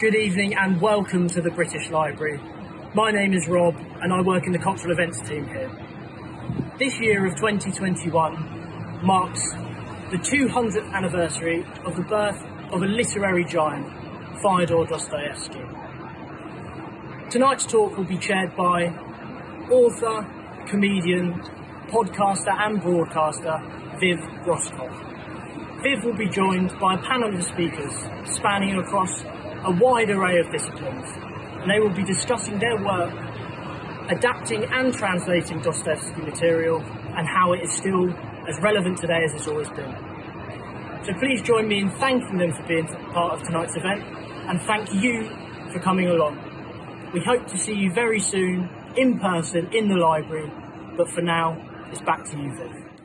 Good evening and welcome to the British Library. My name is Rob and I work in the cultural events team here. This year of 2021 marks the 200th anniversary of the birth of a literary giant, Fyodor Dostoevsky. Tonight's talk will be chaired by author, comedian, podcaster and broadcaster Viv Groskop. Viv will be joined by a panel of speakers spanning across a wide array of disciplines and they will be discussing their work adapting and translating Dostoevsky material and how it is still as relevant today as it's always been. So please join me in thanking them for being part of tonight's event and thank you for coming along. We hope to see you very soon in person in the library, but for now, it's back to you, Viv.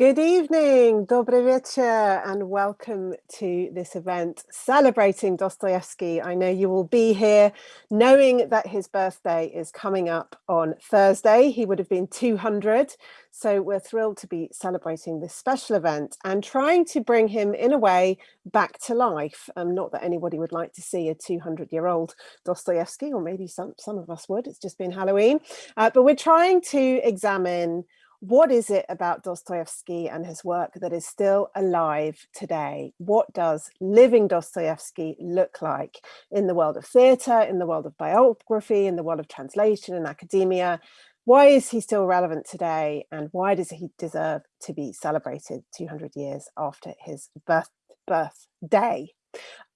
Good evening, Dobry wieczór, and welcome to this event celebrating Dostoevsky. I know you will be here knowing that his birthday is coming up on Thursday. He would have been 200, so we're thrilled to be celebrating this special event and trying to bring him in a way back to life. Um, not that anybody would like to see a 200 year old Dostoevsky, or maybe some, some of us would, it's just been Halloween, uh, but we're trying to examine what is it about Dostoevsky and his work that is still alive today? What does living Dostoevsky look like in the world of theatre, in the world of biography, in the world of translation and academia? Why is he still relevant today? And why does he deserve to be celebrated 200 years after his birth, birthday?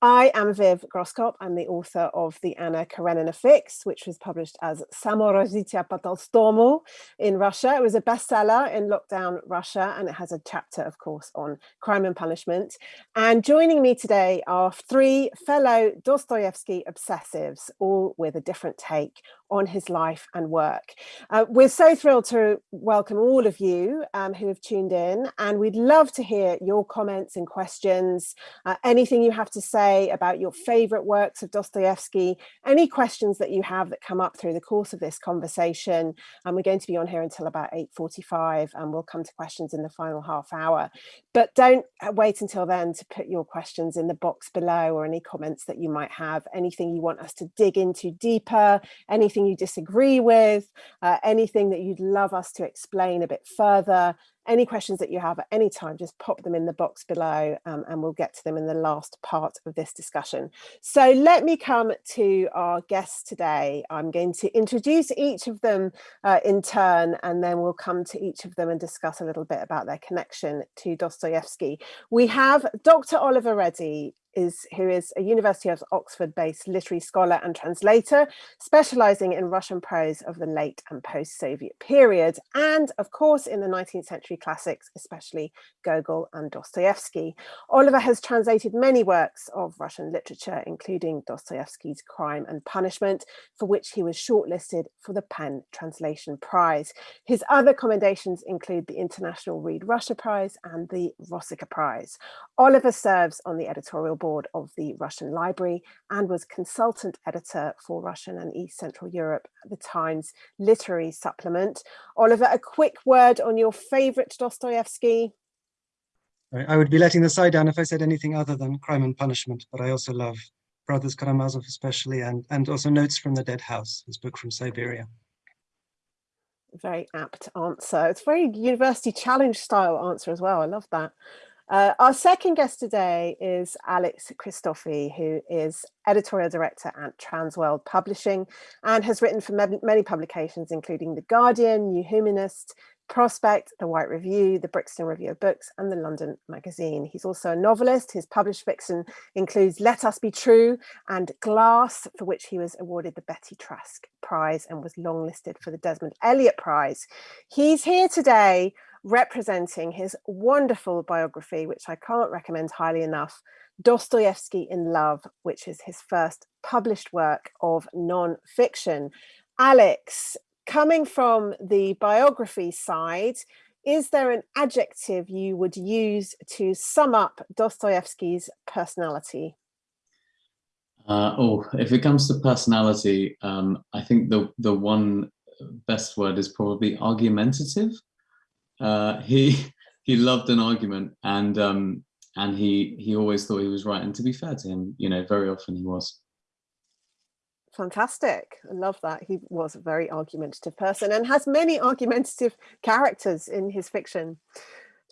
I am Viv Groskop. I'm the author of the Anna Karenina fix, which was published as Samorozitia po in Russia. It was a bestseller in lockdown Russia, and it has a chapter, of course, on crime and punishment. And joining me today are three fellow Dostoevsky obsessives, all with a different take on his life and work. Uh, we're so thrilled to welcome all of you um, who have tuned in, and we'd love to hear your comments and questions, uh, anything you have to say about your favorite works of Dostoevsky, any questions that you have that come up through the course of this conversation. And we're going to be on here until about 8.45 and we'll come to questions in the final half hour. But don't uh, wait until then to put your questions in the box below or any comments that you might have, anything you want us to dig into deeper, anything anything you disagree with, uh, anything that you'd love us to explain a bit further, any questions that you have at any time, just pop them in the box below um, and we'll get to them in the last part of this discussion. So let me come to our guests today. I'm going to introduce each of them uh, in turn and then we'll come to each of them and discuss a little bit about their connection to Dostoevsky. We have Dr. Oliver Ready, is who is a University of Oxford based literary scholar and translator, specializing in Russian prose of the late and post-Soviet period, and of course in the 19th century classics, especially Gogol and Dostoevsky. Oliver has translated many works of Russian literature, including Dostoevsky's Crime and Punishment, for which he was shortlisted for the PEN Translation Prize. His other commendations include the International Read Russia Prize and the Rossica Prize. Oliver serves on the editorial board of the Russian Library and was consultant editor for Russian and East Central Europe at the Times Literary Supplement. Oliver, a quick word on your favourite Dostoevsky? I would be letting the side down if I said anything other than Crime and Punishment, but I also love Brothers Karamazov especially, and, and also Notes from the Dead House, his book from Siberia. Very apt answer. It's very university challenge style answer as well. I love that. Uh, our second guest today is Alex Christofi, who is editorial director at Transworld Publishing and has written for many publications, including The Guardian, New Humanist, Prospect, The White Review, The Brixton Review of Books and The London Magazine. He's also a novelist. His published fiction includes Let Us Be True and Glass, for which he was awarded the Betty Trask Prize and was longlisted for the Desmond Elliott Prize. He's here today representing his wonderful biography, which I can't recommend highly enough, Dostoevsky in Love, which is his first published work of non-fiction. Alex, coming from the biography side, is there an adjective you would use to sum up Dostoevsky's personality? Uh, oh, if it comes to personality, um, I think the the one best word is probably argumentative. Uh, he he loved an argument and um, and he he always thought he was right. And to be fair to him, you know, very often he was. Fantastic. I love that. He was a very argumentative person and has many argumentative characters in his fiction.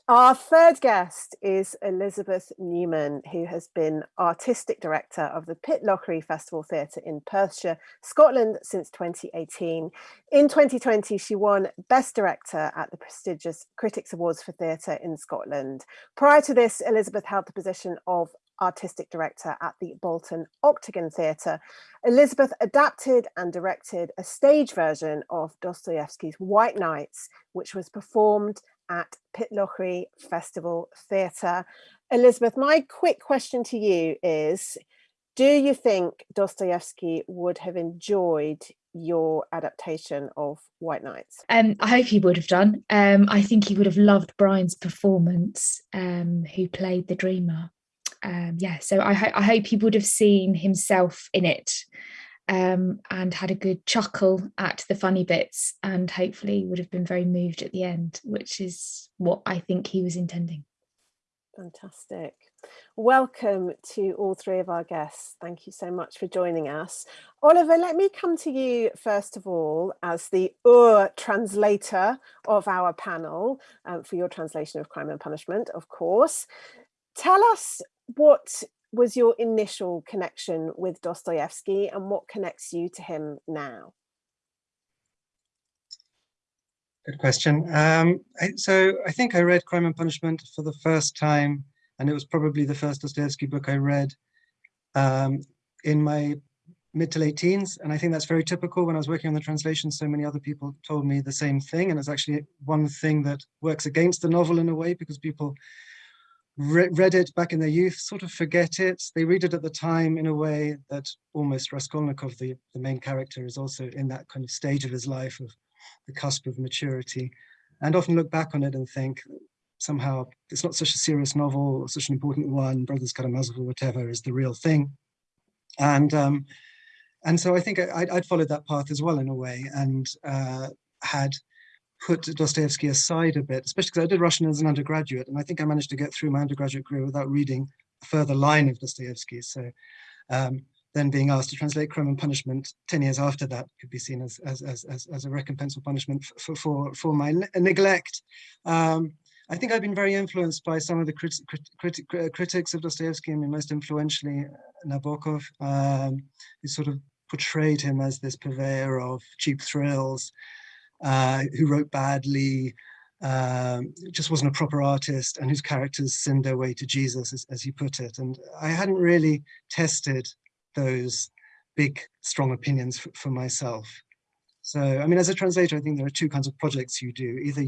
Our third guest is Elizabeth Newman, who has been artistic director of the Pitlochry Festival Theatre in Perthshire, Scotland since 2018. In 2020, she won Best Director at the prestigious Critics Awards for Theatre in Scotland. Prior to this, Elizabeth held the position of artistic director at the Bolton Octagon Theatre. Elizabeth adapted and directed a stage version of Dostoevsky's White Nights, which was performed at Pitlochry Festival Theatre. Elizabeth, my quick question to you is, do you think Dostoevsky would have enjoyed your adaptation of White Nights? Um, I hope he would have done. Um, I think he would have loved Brian's performance, um, who played the dreamer um, yeah, so I, ho- I hope he would have seen himself in it um, and had a good chuckle at the funny bits and hopefully would have been very moved at the end, which is what I think he was intending. Fantastic. Welcome to all three of our guests. Thank you so much for joining us. Oliver, let me come to you first of all as the Ur translator of our panel um, for your translation of Crime and Punishment, of course. Tell us what was your initial connection with Dostoevsky and what connects you to him now? Good question. Um, I, so I think I read Crime and Punishment for the first time, and it was probably the first Dostoevsky book I read um, in my mid to late teens. And I think that's very typical when I was working on the translation. So many other people told me the same thing. And it's actually one thing that works against the novel in a way because people re read it back in their youth, sort of forget it. They read it at the time in a way that almost Raskolnikov, the, the main character, is also in that kind of stage of his life of the cusp of maturity, and often look back on it and think somehow it's not such a serious novel, such an important one, Brothers Karamazov or whatever is the real thing. And um, and so I think I, would followed that path as well in a way and uh, had put Dostoevsky aside a bit, especially because I did Russian as an undergraduate, and I think I managed to get through my undergraduate career without reading a further line of Dostoevsky. So um, then being asked to translate Crime and Punishment 10 years after that could be seen as, as, as, as, a recompense or punishment for, for, for my neglect. Um, I think I've been very influenced by some of the crit crit crit critics of Dostoevsky. I mean, most influentially Nabokov, um, who sort of portrayed him as this purveyor of cheap thrills, uh, who wrote badly, um, just wasn't a proper artist, and whose characters sinned their way to Jesus, as, as he put it. And I hadn't really tested those big, strong opinions for, for myself. So, I mean, as a translator, I think there are two kinds of projects you do. Either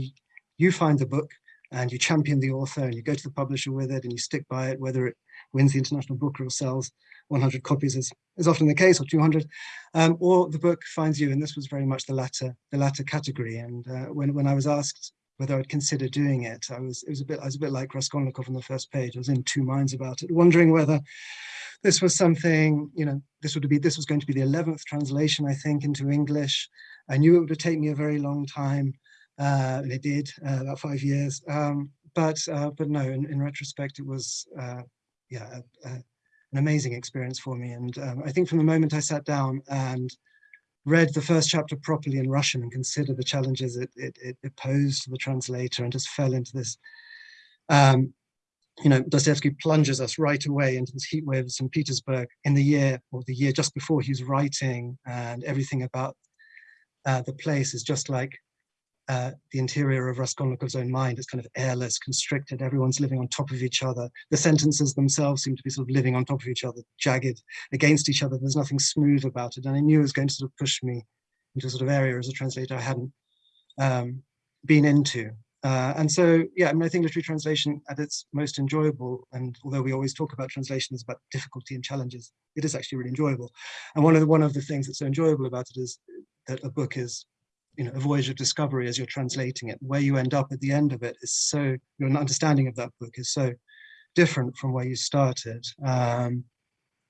you find the book and you champion the author and you go to the publisher with it and you stick by it, whether it wins the International Booker or sells 100 copies as is often the case, or 200, um, or the book finds you, and this was very much the latter, the latter category. And uh, when when I was asked whether I'd consider doing it, I was it was a bit I was a bit like Raskolnikov on the first page. I was in two minds about it, wondering whether this was something, you know, this would be this was going to be the 11th translation, I think, into English. I knew it would take me a very long time, uh, and it did, uh, about five years. Um, but uh, but no, in, in retrospect, it was uh, yeah an amazing experience for me. And um, I think from the moment I sat down and read the first chapter properly in Russian and considered the challenges it, it, it posed to the translator and just fell into this, um, you know, Dostoevsky plunges us right away into this heat wave of St. Petersburg in the year or the year just before he's writing and everything about uh, the place is just like uh, the interior of Raskolnikov's own mind is kind of airless, constricted. Everyone's living on top of each other. The sentences themselves seem to be sort of living on top of each other, jagged against each other. There's nothing smooth about it. And I knew it was going to sort of push me into a sort of area as a translator I hadn't um, been into. Uh, and so, yeah, I mean, I think literary translation at its most enjoyable, and although we always talk about translation as about difficulty and challenges, it is actually really enjoyable. And one of the, one of the things that's so enjoyable about it is that a book is you know, a voyage of discovery as you're translating it. Where you end up at the end of it is so, your understanding of that book is so different from where you started. Um,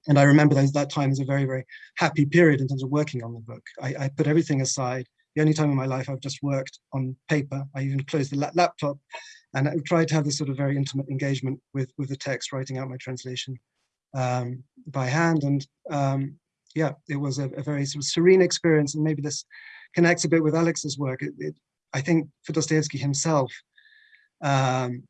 and I remember those, that time as a very, very happy period in terms of working on the book. I, I, put everything aside. The only time in my life I've just worked on paper. I even closed the la laptop and I tried to have this sort of very intimate engagement with, with the text, writing out my translation um, by hand. And um, yeah, it was a, a, very sort of serene experience, and maybe this connects a bit with Alex's work. It, it, I think for Dostoevsky himself, um,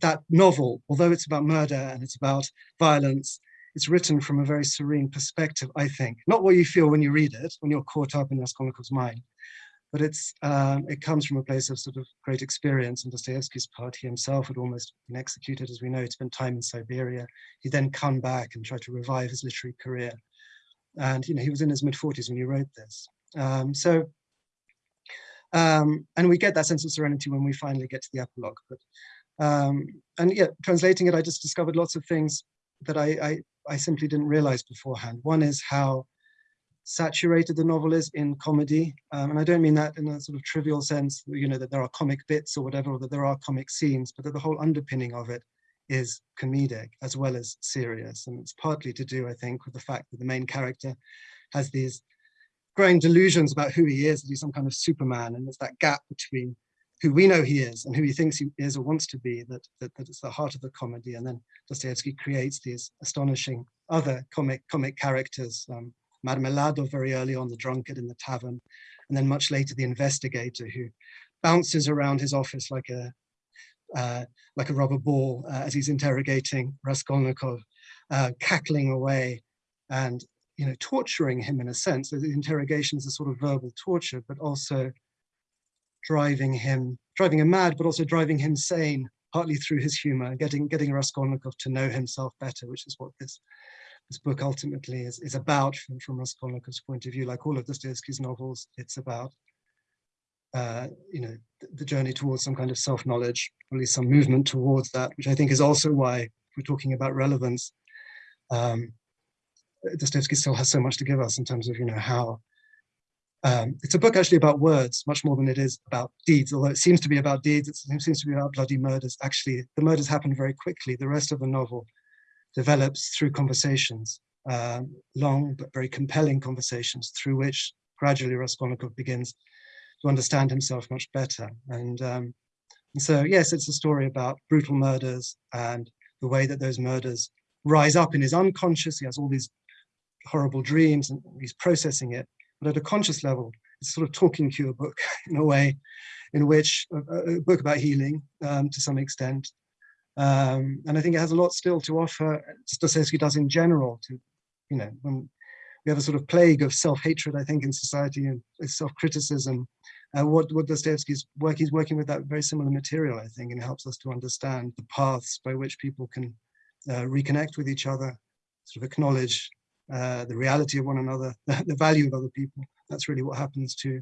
that novel, although it's about murder and it's about violence, it's written from a very serene perspective, I think. Not what you feel when you read it, when you're caught up in Raskolnikov's mind, but it's um, it comes from a place of sort of great experience. And Dostoevsky's part, he himself had almost been executed, as we know, spent time in Siberia. He then come back and tried to revive his literary career. And you know, he was in his mid 40s when he wrote this. Um, so, um, and we get that sense of serenity when we finally get to the epilogue. But um, and yeah, translating it, I just discovered lots of things that I, I, I simply didn't realize beforehand. One is how saturated the novel is in comedy. Um, and I don't mean that in a sort of trivial sense, you know, that there are comic bits or whatever, or that there are comic scenes, but that the whole underpinning of it is comedic as well as serious. And it's partly to do, I think, with the fact that the main character has these growing delusions about who he is, that he's some kind of Superman. And there's that gap between who we know he is and who he thinks he is or wants to be, that, that, that it's the heart of the comedy. And then Dostoevsky creates these astonishing other comic comic characters, um, Marmeladov very early on, the drunkard in the tavern, and then much later the investigator who bounces around his office like a uh, like a rubber ball uh, as he's interrogating Raskolnikov, uh, cackling away and you know torturing him in a sense. The interrogation is a sort of verbal torture, but also driving him, driving him mad, but also driving him sane, partly through his humor, getting getting Raskolnikov to know himself better, which is what this this book ultimately is, is about from, from Raskolnikov's point of view. Like all of Dostoevsky's novels, it's about uh, you know the, the, journey towards some kind of self-knowledge, or at least some movement towards that, which I think is also why we're talking about relevance. Um, Dostoevsky still has so much to give us in terms of you know how um, it's a book actually about words much more than it is about deeds, although it seems to be about deeds, it seems to be about bloody murders. Actually, the murders happen very quickly. The rest of the novel develops through conversations, um, long but very compelling conversations through which gradually Raskolnikov begins to understand himself much better. And, um, and so, yes, it's a story about brutal murders and the way that those murders rise up in his unconscious. He has all these horrible dreams and he's processing it but at a conscious level, it's sort of talking cure book in a way, in which a, a book about healing um, to some extent. Um, and I think it has a lot still to offer, Dostoevsky does in general, to, you know, when we have a sort of plague of self-hatred, I think, in society and self-criticism. Uh, what, what Dostoevsky's work, he's working with that very similar material, I think, and helps us to understand the paths by which people can uh, reconnect with each other, sort of acknowledge uh, the reality of one another, the, value of other people. That's really what happens to,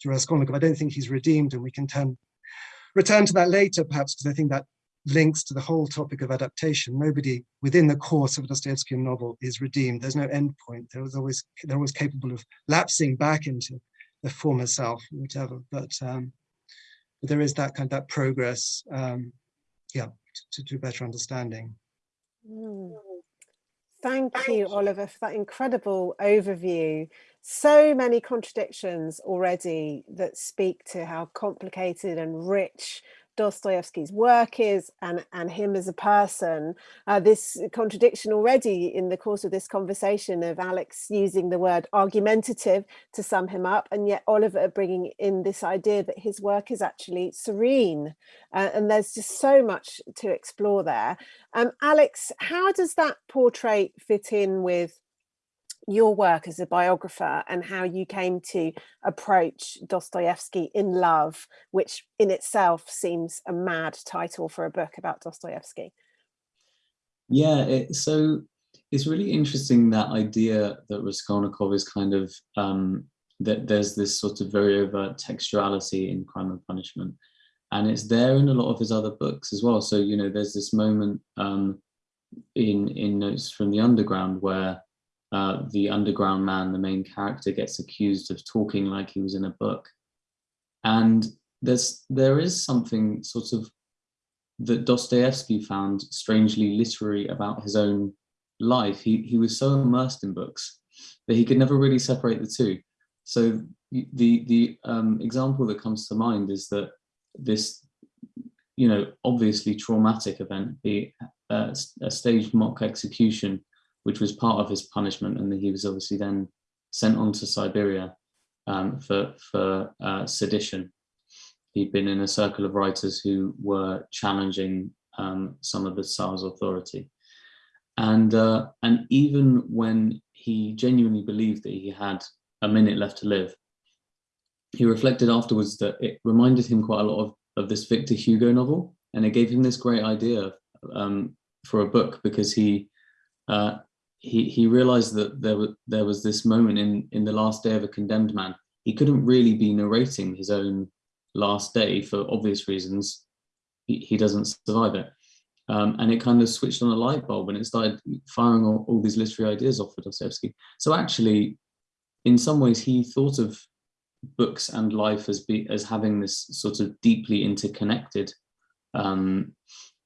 to Raskolnikov. I don't think he's redeemed and we can turn, return to that later perhaps because I think that links to the whole topic of adaptation. Nobody within the course of a Dostoevskian novel is redeemed. There's no end point. There was always, they're always capable of lapsing back into the former self, whatever. But, um, but there is that kind of that progress, um, yeah, to, to better understanding. Mm. Thank you, Oliver, for that incredible overview. So many contradictions already that speak to how complicated and rich Dostoevsky's work is and, and him as a person. Uh, this contradiction already in the course of this conversation of Alex using the word argumentative to sum him up, and yet Oliver bringing in this idea that his work is actually serene. Uh, and there's just so much to explore there. Um, Alex, how does that portrait fit in with your work as a biographer and how you came to approach Dostoevsky in love, which in itself seems a mad title for a book about Dostoevsky. Yeah, it, so it's really interesting that idea that Raskolnikov is kind of, um, that there's this sort of very overt textuality in Crime and Punishment. And it's there in a lot of his other books as well. So, you know, there's this moment um, in, in Notes from the Underground where uh, the underground man, the main character, gets accused of talking like he was in a book. And there's there is something sort of that Dostoevsky found strangely literary about his own life. He, he was so immersed in books that he could never really separate the two. So the, the um, example that comes to mind is that this, you know, obviously traumatic event, the uh, a staged mock execution which was part of his punishment, and he was obviously then sent on to Siberia um, for for uh, sedition. He'd been in a circle of writers who were challenging um, some of the Tsar's authority, and uh, and even when he genuinely believed that he had a minute left to live, he reflected afterwards that it reminded him quite a lot of, of this Victor Hugo novel, and it gave him this great idea um, for a book because he uh, he he realized that there was there was this moment in in the last day of a condemned man. He couldn't really be narrating his own last day for obvious reasons. He, he doesn't survive it. Um, and it kind of switched on a light bulb and it started firing all, all these literary ideas off for Dostoevsky. So actually, in some ways, he thought of books and life as be as having this sort of deeply interconnected um,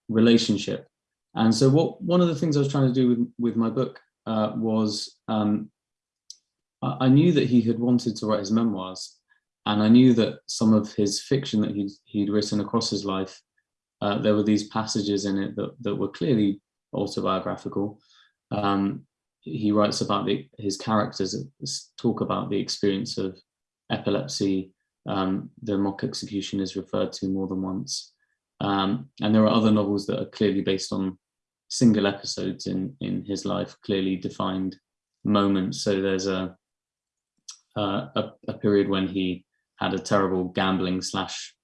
relationship. And so, what one of the things I was trying to do with with my book uh, was um, I, I knew that he had wanted to write his memoirs, and I knew that some of his fiction that he'd he'd written across his life uh, there were these passages in it that, that were clearly autobiographical. Um, he writes about the, his characters talk about the experience of epilepsy. Um, the mock execution is referred to more than once. Um, and there are other novels that are clearly based on single episodes in, in his life, clearly defined moments. So there's a, uh, a, a period when he had a terrible gambling slash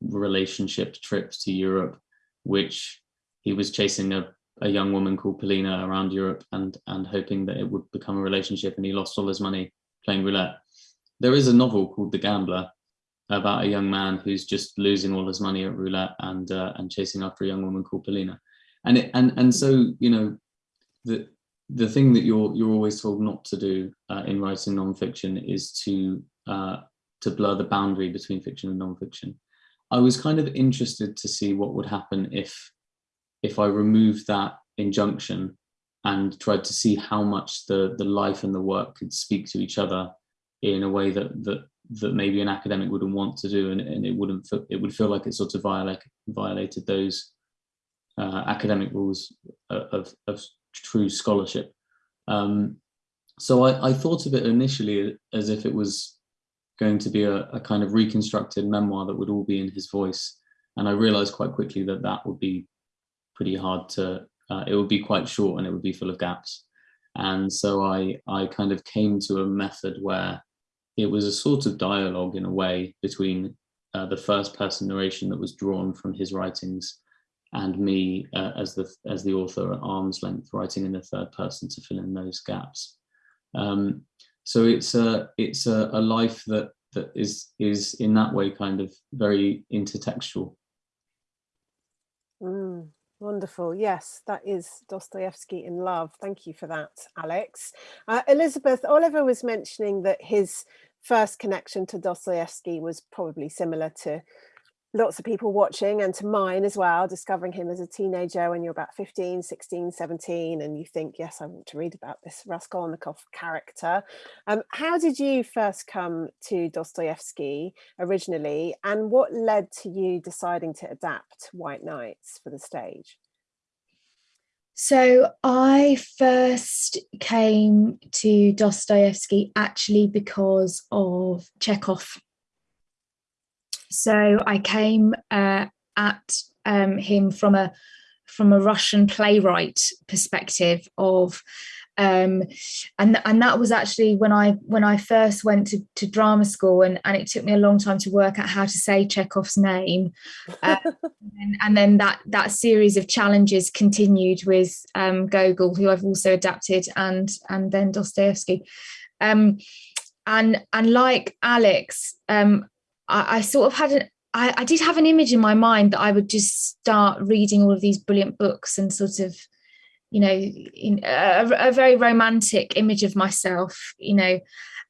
relationship trips to Europe, which he was chasing a, a young woman called Polina around Europe and and hoping that it would become a relationship and he lost all his money playing roulette. There is a novel called The Gambler about a young man who's just losing all his money at roulette and uh, and chasing after a young woman called Polina. And it, and and so you know the the thing that you're you're always told not to do uh, in writing nonfiction is to uh, to blur the boundary between fiction and nonfiction. I was kind of interested to see what would happen if if I removed that injunction and tried to see how much the the life and the work could speak to each other in a way that that that maybe an academic wouldn't want to do and, and it wouldn't it would feel like it sort of violate, violated those uh, academic rules of, of true scholarship. Um, so I, I thought of it initially as if it was going to be a, a, kind of reconstructed memoir that would all be in his voice. And I realized quite quickly that that would be pretty hard to, uh, it would be quite short and it would be full of gaps. And so I, I kind of came to a method where it was a sort of dialogue in a way between uh, the first person narration that was drawn from his writings and me uh, as the as the author at arm's length writing in the third person to fill in those gaps. Um, so it's a it's a, a life that that is is in that way kind of very intertextual. Mm, wonderful. Yes that is dostoevsky in love. Thank you for that alex. Uh, elizabeth oliver was mentioning that his first connection to dostoevsky was probably similar to lots of people watching and to mine as well, discovering him as a teenager when you're about 15, 16, 17, and you think, yes, I want to read about this Raskolnikov character. Um, how did you first come to Dostoevsky originally, and what led to you deciding to adapt White Nights for the stage? So I first came to Dostoevsky actually because of Chekhov so I came uh, at um, him from a from a Russian playwright perspective of um, and and that was actually when I when I first went to, to drama school and, and it took me a long time to work out how to say Chekhov's name. Uh, and, and, then that that series of challenges continued with um, Gogol who I've also adapted and and then Dostoevsky. Um, and and like Alex um, I, I sort of had an I, I did have an image in my mind that I would just start reading all of these brilliant books and sort of, you know, in a, a very romantic image of myself, you know,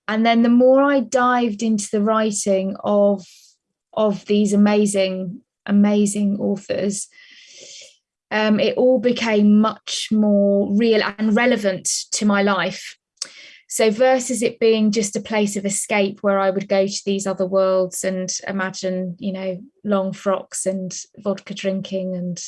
and then the more I dived into the writing of of these amazing, amazing authors, um, it all became much more real and relevant to my life. So versus it being just a place of escape where I would go to these other worlds and imagine, you know, long frocks and vodka drinking and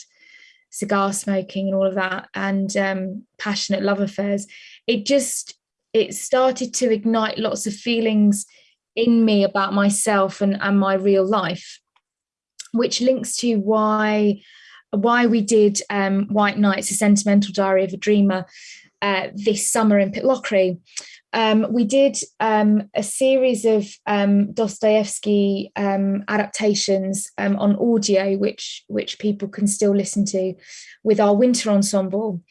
cigar smoking and all of that and um, passionate love affairs it just it started to ignite lots of feelings in me about myself and, and my real life which links to why why we did um, white nights a sentimental diary of a dreamer uh, this summer in pitlochry um, we did um, a series of um, Dostoevsky um, adaptations um, on audio, which which people can still listen to, with our winter ensemble.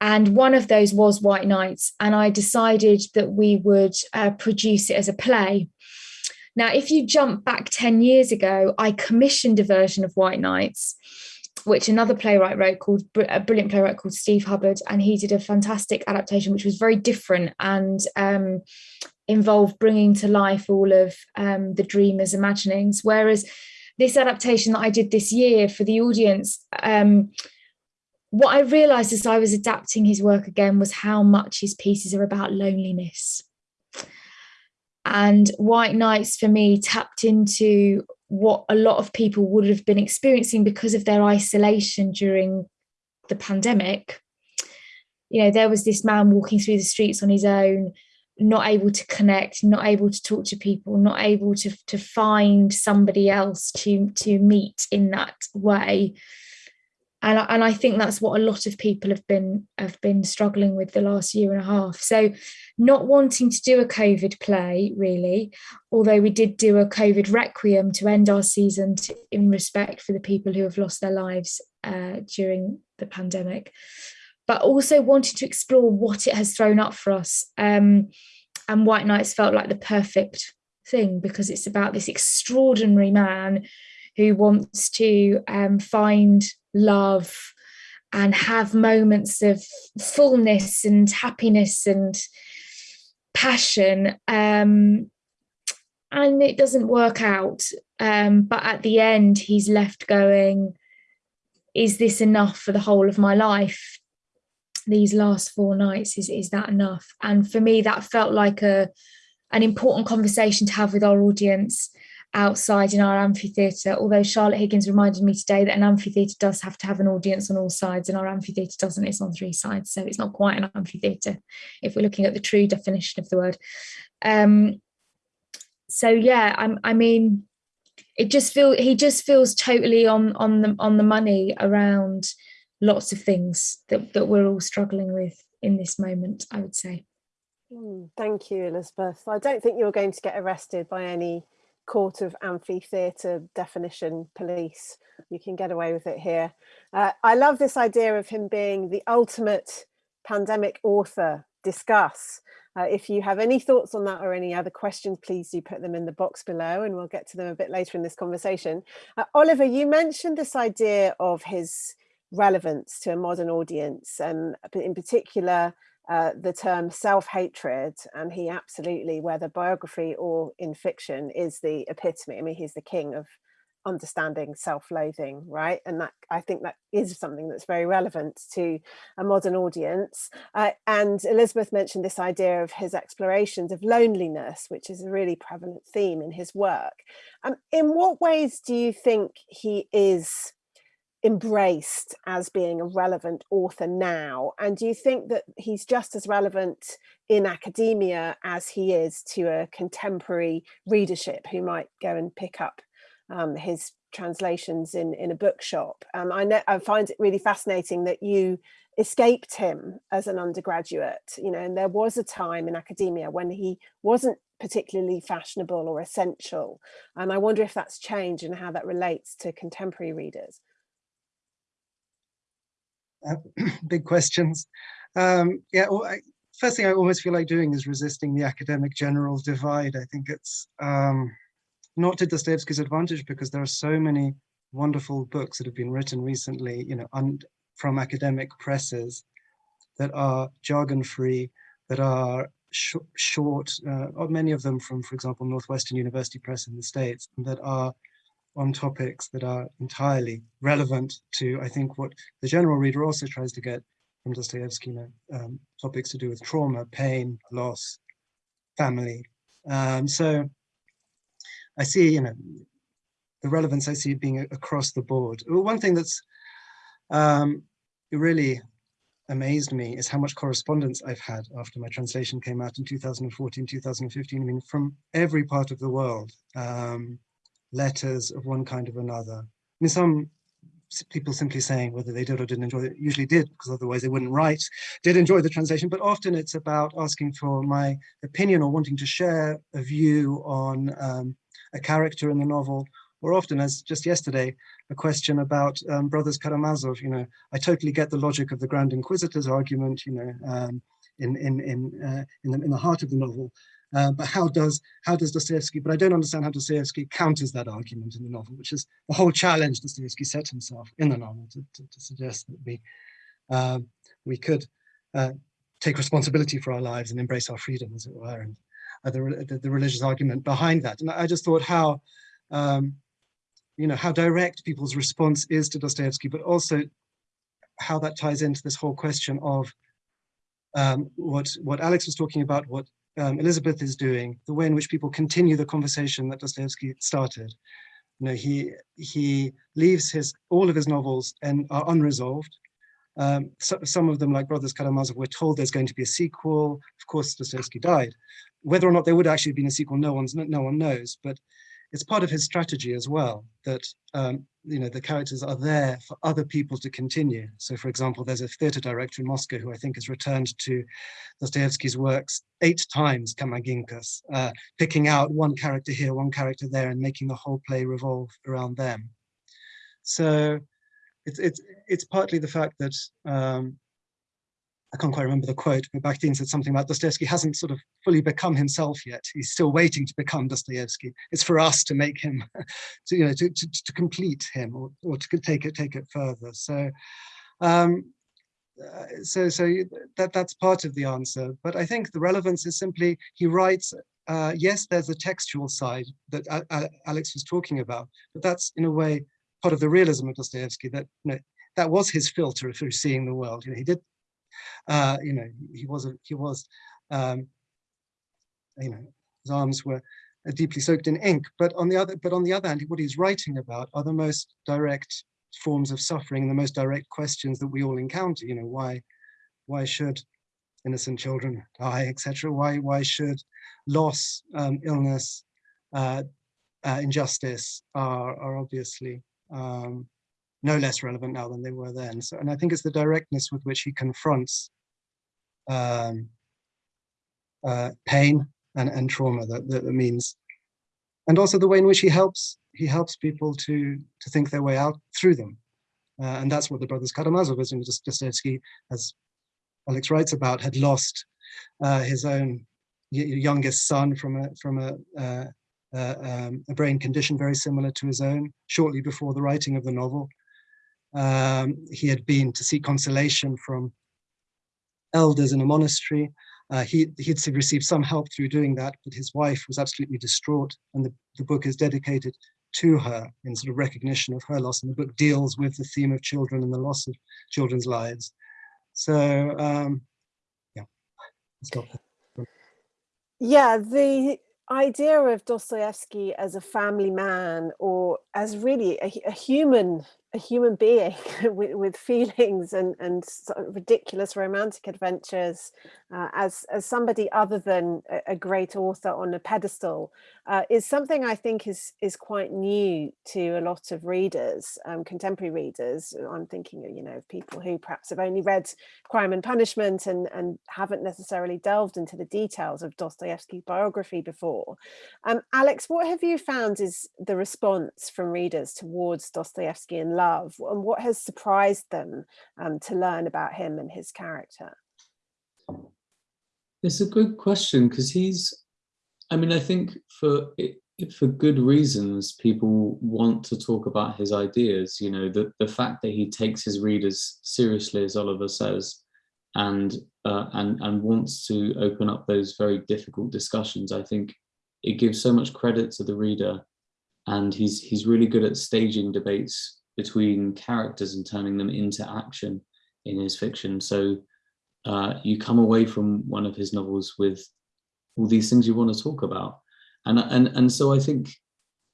And one of those was White Nights, and I decided that we would uh, produce it as a play. Now, if you jump back 10 years ago, I commissioned a version of White Nights which another playwright wrote called a brilliant playwright called Steve Hubbard, and he did a fantastic adaptation, which was very different and um, involved bringing to life all of um, the dreamer's imaginings. Whereas this adaptation that I did this year for the audience, um, what I realised as I was adapting his work again was how much his pieces are about loneliness. And White Nights for me tapped into what a lot of people would have been experiencing because of their isolation during the pandemic. You know, there was this man walking through the streets on his own, not able to connect, not able to talk to people, not able to, to find somebody else to, to meet in that way and and I think that's what a lot of people have been have been struggling with the last year and a half. So, not wanting to do a COVID play really, although we did do a COVID requiem to end our season to, in respect for the people who have lost their lives uh, during the pandemic, but also wanting to explore what it has thrown up for us. Um, and White Nights felt like the perfect thing because it's about this extraordinary man who wants to um, find love and have moments of fullness and happiness and passion um, and it doesn't work out. Um, but at the end he's left going is this enough for the whole of my life? These last four nights is is that enough? And for me that felt like a an important conversation to have with our audience outside in our amphitheatre, although Charlotte Higgins reminded me today that an amphitheatre does have to have an audience on all sides and our amphitheatre doesn't, it's on three sides. So it's not quite an amphitheatre if we're looking at the true definition of the word. Um, so yeah, I'm, I mean, it just feel he just feels totally on on the on the money around lots of things that, that we're all struggling with in this moment, I would say. Hmm, thank you, Elizabeth. I don't think you're going to get arrested by any court of amphitheatre definition police. You can get away with it here. Uh, I love this idea of him being the ultimate pandemic author. Discuss. Uh, if you have any thoughts on that or any other questions, please do put them in the box below and we'll get to them a bit later in this conversation. Uh, Oliver, you mentioned this idea of his relevance to a modern audience and in particular uh, the term self-hatred and he absolutely whether biography or in fiction is the epitome. I mean he's the king of understanding self-loathing right? And that i think that is something that's very relevant to a modern audience. Uh, and elizabeth mentioned this idea of his explorations of loneliness which is a really prevalent theme in his work. Um, in what ways do you think he is embraced as being a relevant author now? And do you think that he's just as relevant in academia as he is to a contemporary readership who might go and pick up um, his translations in, in a bookshop? Um, I, know, I find it really fascinating that you escaped him as an undergraduate, you know, and there was a time in academia when he wasn't particularly fashionable or essential. And I wonder if that's changed and how that relates to contemporary readers. Uh, big questions. Um, yeah, well, I, first thing I almost feel like doing is resisting the academic general divide. I think it's um, not to Dostoevsky's advantage because there are so many wonderful books that have been written recently, you know, from academic presses that are jargon-free, that are sh short, uh, many of them from, for example, Northwestern University Press in the States, that are on topics that are entirely relevant to, I think, what the general reader also tries to get from Dostoevsky, you know, um, topics to do with trauma, pain, loss, family. Um, so I see, you know, the relevance I see being across the board. One thing that's um, really amazed me is how much correspondence I've had after my translation came out in 2014, 2015. I mean, from every part of the world, um, letters of one kind or another. I mean, some people simply saying whether they did or didn't enjoy it, usually did, because otherwise they wouldn't write, did enjoy the translation, but often it's about asking for my opinion or wanting to share a view on um, a character in the novel, or often, as just yesterday, a question about um, Brothers Karamazov, you know, I totally get the logic of the Grand Inquisitor's argument, you know, um, in, in, in, uh, in, the, in the heart of the novel, uh, but how does how does Dostoevsky? But I don't understand how Dostoevsky counters that argument in the novel, which is the whole challenge Dostoevsky set himself in the novel to, to, to suggest that we uh, we could uh, take responsibility for our lives and embrace our freedom, as it were, and the, the, the religious argument behind that. And I just thought how um, you know how direct people's response is to Dostoevsky, but also how that ties into this whole question of um, what what Alex was talking about, what um, Elizabeth is doing, the way in which people continue the conversation that Dostoevsky started. You know, he he leaves his all of his novels and are unresolved. Um, so, some of them, like Brothers Karamazov, we're told there's going to be a sequel. Of course, Dostoevsky died. Whether or not there would actually have been a sequel, no one's no one knows. But it's part of his strategy as well that um, you know the characters are there for other people to continue. So, for example, there's a theater director in Moscow who I think has returned to Dostoevsky's works eight times, Kama Ginkas, uh, picking out one character here, one character there, and making the whole play revolve around them. So, it's it's it's partly the fact that um, I can't quite remember the quote, but Bakhtin said something about Dostoevsky hasn't sort of fully become himself yet. He's still waiting to become Dostoevsky. It's for us to make him, to, you know, to, to, to complete him or, or to take it, take it further. So, um, uh, so, so that, that's part of the answer. But I think the relevance is simply, he writes, uh, yes, there's a textual side that uh, uh, Alex was talking about, but that's in a way part of the realism of Dostoevsky that, you know, that was his filter through seeing the world. You know, he did uh, you know, he was, a, he was, um, you know, his arms were uh, deeply soaked in ink. But on the other, but on the other hand, what he's writing about are the most direct forms of suffering, the most direct questions that we all encounter. You know, why, why should innocent children die, etc. Why, why should loss, um, illness, uh, uh, injustice are, are obviously um, no less relevant now than they were then. So, and I think it's the directness with which he confronts um, uh, pain and, and trauma that, that, means, and also the way in which he helps he helps people to to think their way out through them, uh, and that's what the brothers Karamazov, as Dostoevsky, as Alex writes about, had lost uh, his own youngest son from a from a uh, uh, um, a brain condition very similar to his own shortly before the writing of the novel. Um, he had been to seek consolation from elders in a monastery. Uh, he, he'd received some help through doing that, but his wife was absolutely distraught. And the, the book is dedicated to her in sort of recognition of her loss. And the book deals with the theme of children and the loss of children's lives. So, um, yeah, Yeah, the idea of Dostoevsky as a family man or as really a, a human a human being with, with, feelings and, and sort of ridiculous romantic adventures uh, as, as somebody other than a, a great author on a pedestal uh, is something I think is, is quite new to a lot of readers, um, contemporary readers. I'm thinking, you know, of people who perhaps have only read Crime and Punishment and, and haven't necessarily delved into the details of Dostoevsky's biography before. Um, Alex, what have you found is the response from readers towards Dostoevsky and love and what has surprised them um, to learn about him and his character? It's a good question because he's, I mean, I think for for good reasons, people want to talk about his ideas. You know, the, the fact that he takes his readers seriously, as Oliver says, and uh, and and wants to open up those very difficult discussions. I think it gives so much credit to the reader, and he's he's really good at staging debates between characters and turning them into action in his fiction. So uh, you come away from one of his novels with all these things you want to talk about. And, and, and so I think,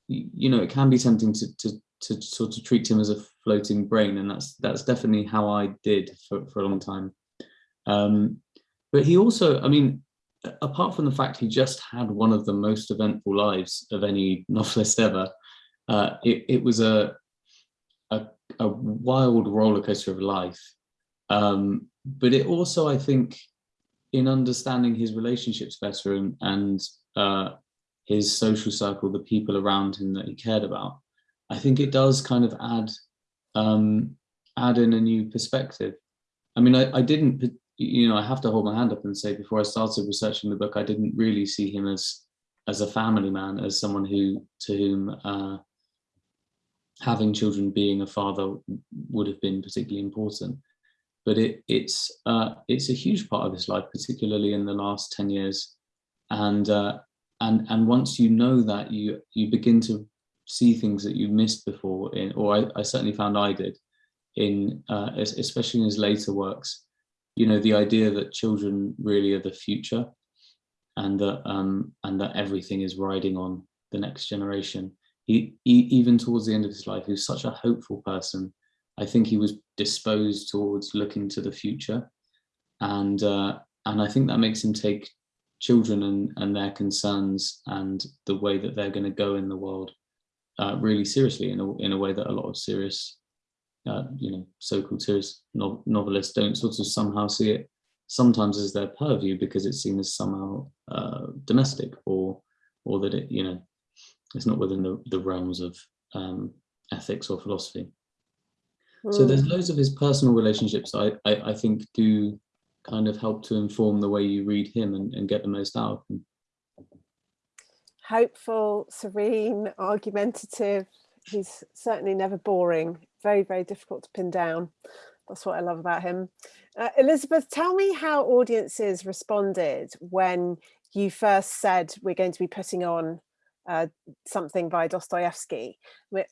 you know, it can be tempting to, to, to sort of treat him as a floating brain, and that's that's definitely how I did for, for a long time. Um, but he also, I mean, apart from the fact he just had one of the most eventful lives of any novelist ever, uh, it, it was a, a, wild roller coaster of life. Um, but it also, I think, in understanding his relationships better and, and uh, his social circle, the people around him that he cared about, I think it does kind of add um, add in a new perspective. I mean, I, I didn't, you know, I have to hold my hand up and say before I started researching the book, I didn't really see him as as a family man, as someone who to whom uh, having children, being a father, would have been particularly important. But it, it's uh, it's a huge part of his life, particularly in the last ten years, and uh, and and once you know that, you you begin to see things that you missed before in, or I, I certainly found I did in, uh, especially in his later works, you know, the idea that children really are the future and that, um, and that everything is riding on the next generation. He, he, even towards the end of his life, he was such a hopeful person. I think he was disposed towards looking to the future. And, uh, and I think that makes him take children and, and their concerns and the way that they're going to go in the world uh, really seriously in a, in a way that a lot of serious, uh, you know, so-called serious no novelists don't sort of somehow see it sometimes as their purview because it's seen as somehow uh, domestic or or that it, you know, it's not within the, the realms of um, ethics or philosophy. Mm. So there's hmm. loads of his personal relationships I, I, I, think do kind of help to inform the way you read him and, and get the most out of him hopeful, serene, argumentative. He's certainly never boring. Very, very difficult to pin down. That's what I love about him. Uh, Elizabeth, tell me how audiences responded when you first said we're going to be putting on uh, something by Dostoevsky.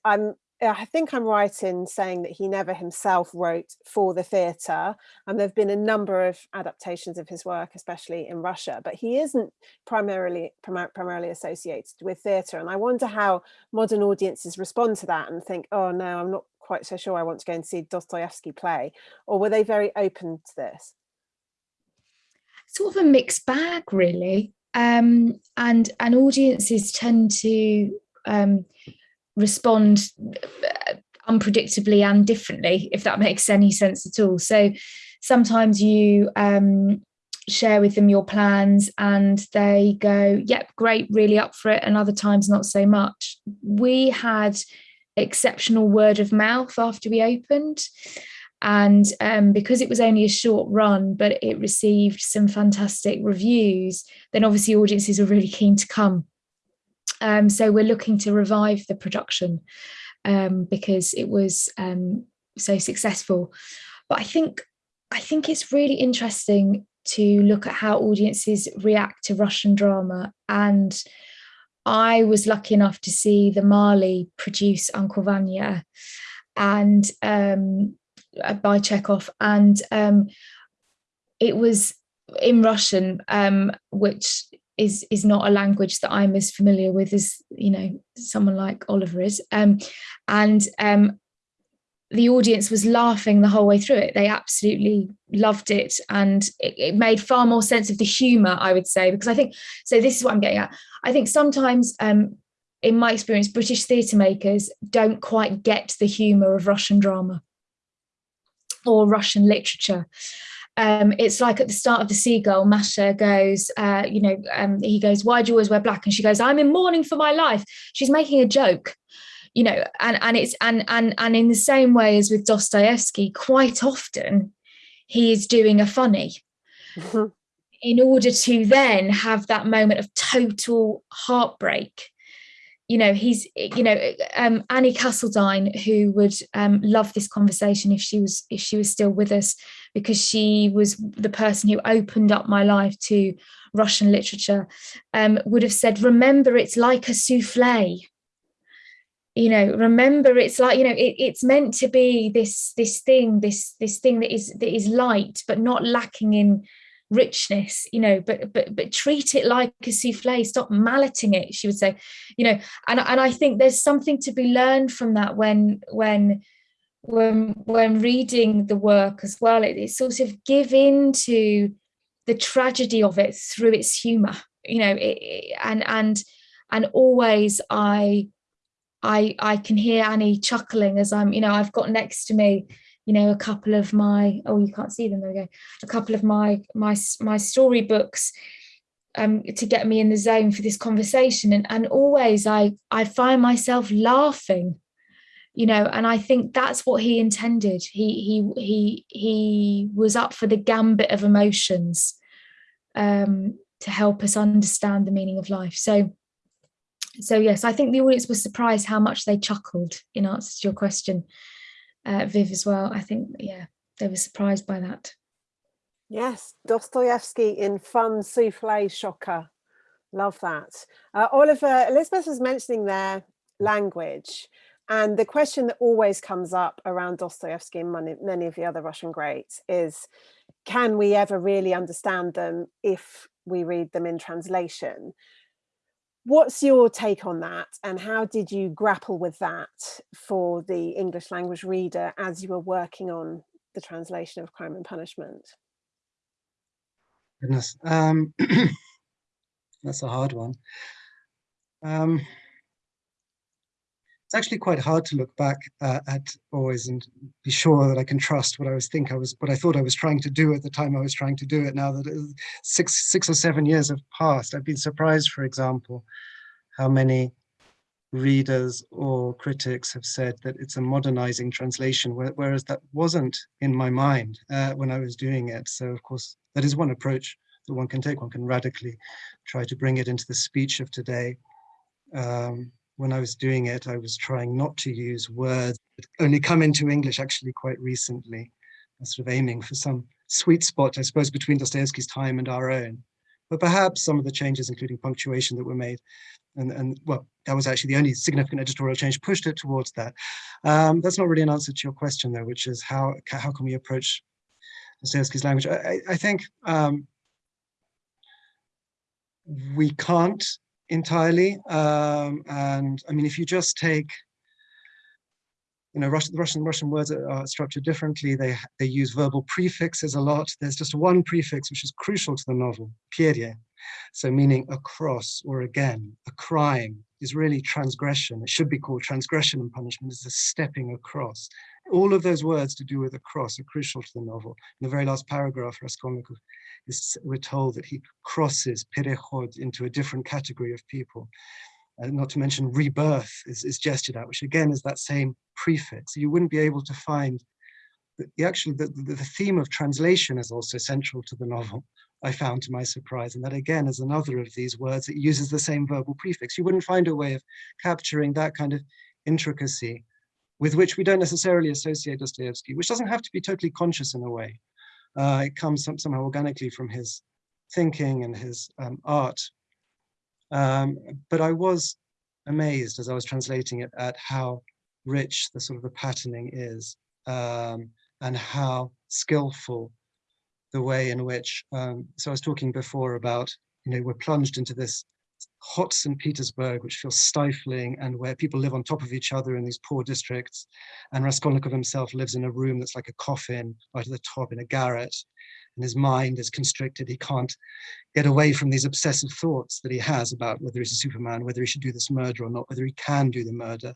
I'm I think I'm right in saying that he never himself wrote for the theatre and there have been a number of adaptations of his work, especially in Russia, but he isn't primarily prim primarily associated with theatre. And I wonder how modern audiences respond to that and think, oh no, I'm not quite so sure I want to go and see Dostoevsky play, or were they very open to this? Sort of a mixed bag, really. Um, and, and audiences tend to um, respond uh, unpredictably and differently, if that makes any sense at all. So sometimes you um, share with them your plans and they go, yep, great, really up for it. And other times not so much. We had exceptional word of mouth after we opened. And um, because it was only a short run, but it received some fantastic reviews, then obviously audiences are really keen to come um, so we're looking to revive the production um, because it was um, so successful. But I think I think it's really interesting to look at how audiences react to Russian drama. And I was lucky enough to see the Maly produce Uncle Vanya and um, by Chekhov. And um, it was in Russian, um, which is is not a language that I'm as familiar with as you know someone like Oliver is. Um, and um, the audience was laughing the whole way through it. They absolutely loved it. And it, it, made far more sense of the humor I would say because I think so this is what I'm getting at. I think sometimes um, in my experience British theatre makers don't quite get the humor of Russian drama or Russian literature um, it's like at the start of the seagull, Masha goes, uh, you know, um, he goes, why do you always wear black? And she goes, I'm in mourning for my life. She's making a joke, you know, and, and it's, and, and, and in the same way as with Dostoevsky, quite often he is doing a funny mm-hmm. in order to then have that moment of total heartbreak you know he's you know um, Annie Castledine who would um, love this conversation if she was if she was still with us because she was the person who opened up my life to Russian literature, um, would have said, remember, it's like a souffle. You know, remember, it's like, you know, it, it's meant to be this, this thing, this, this thing that is, that is light, but not lacking in richness you know but but but treat it like a souffle stop malleting it she would say you know and and i think there's something to be learned from that when when when when reading the work as well. It, it sort of give in to the tragedy of it through its humor you know it, and and and always i i i can hear annie chuckling as i'm you know i've got next to me you know a couple of my oh you can't see them there we go. A couple of my my my storybooks um to get me in the zone for this conversation. And and always i i find myself laughing you know and i think that's what he intended. He he he he was up for the gambit of emotions um to help us understand the meaning of life. So so yes i think the audience was surprised how much they chuckled in answer to your question uh, viv as well. I think yeah they were surprised by that. Yes dostoevsky in fun souffle shocker. Love that. Uh, oliver elizabeth was mentioning their language and the question that always comes up around Dostoevsky and many, many of the other Russian greats is, can we ever really understand them if we read them in translation? What's your take on that? And how did you grapple with that for the English language reader as you were working on the translation of Crime and Punishment? Goodness, um, that's a hard one. Um, it's actually quite hard to look back uh, at always and be sure that I can trust what I was think I was what I thought I was trying to do at the time I was trying to do it. Now that six six or seven years have passed, I've been surprised, for example, how many readers or critics have said that it's a modernizing translation, whereas that wasn't in my mind uh, when I was doing it. So of course, that is one approach that one can take. One can radically try to bring it into the speech of today. Um, when I was doing it, I was trying not to use words that only come into English actually quite recently. Sort of aiming for some sweet spot, I suppose, between Dostoevsky's time and our own. But perhaps some of the changes, including punctuation that were made, and, and well, that was actually the only significant editorial change, pushed it towards that. Um, that's not really an answer to your question, though, which is how, how can we approach Dostoevsky's language? I, I think um, we can't entirely. Um, and I mean, if you just take, you know, Russian, Russian Russian words are structured differently. They they use verbal prefixes a lot. There's just one prefix which is crucial to the novel, pere, so meaning across or again. A crime is really transgression. It should be called transgression and punishment. It's a stepping across. All of those words to do with a cross are crucial to the novel. In the very last paragraph, Raskolnikov is, we're told that he crosses perechod into a different category of people. Uh, not to mention rebirth is, is gestured at, which again is that same prefix. You wouldn't be able to find the, actually the, the, the theme of translation is also central to the novel. I found to my surprise, and that again is another of these words that uses the same verbal prefix. You wouldn't find a way of capturing that kind of intricacy with which we don't necessarily associate Dostoevsky, which doesn't have to be totally conscious in a way. Uh, it comes some, somehow organically from his thinking and his um, art. Um, but I was amazed as I was translating it at how rich the sort of the patterning is um, and how skillful the way in which, um, so I was talking before about, you know, we're plunged into this hot St. Petersburg, which feels stifling and where people live on top of each other in these poor districts. And Raskolnikov himself lives in a room that's like a coffin right at the top in a garret. And his mind is constricted. He can't get away from these obsessive thoughts that he has about whether he's a Superman, whether he should do this murder or not, whether he can do the murder.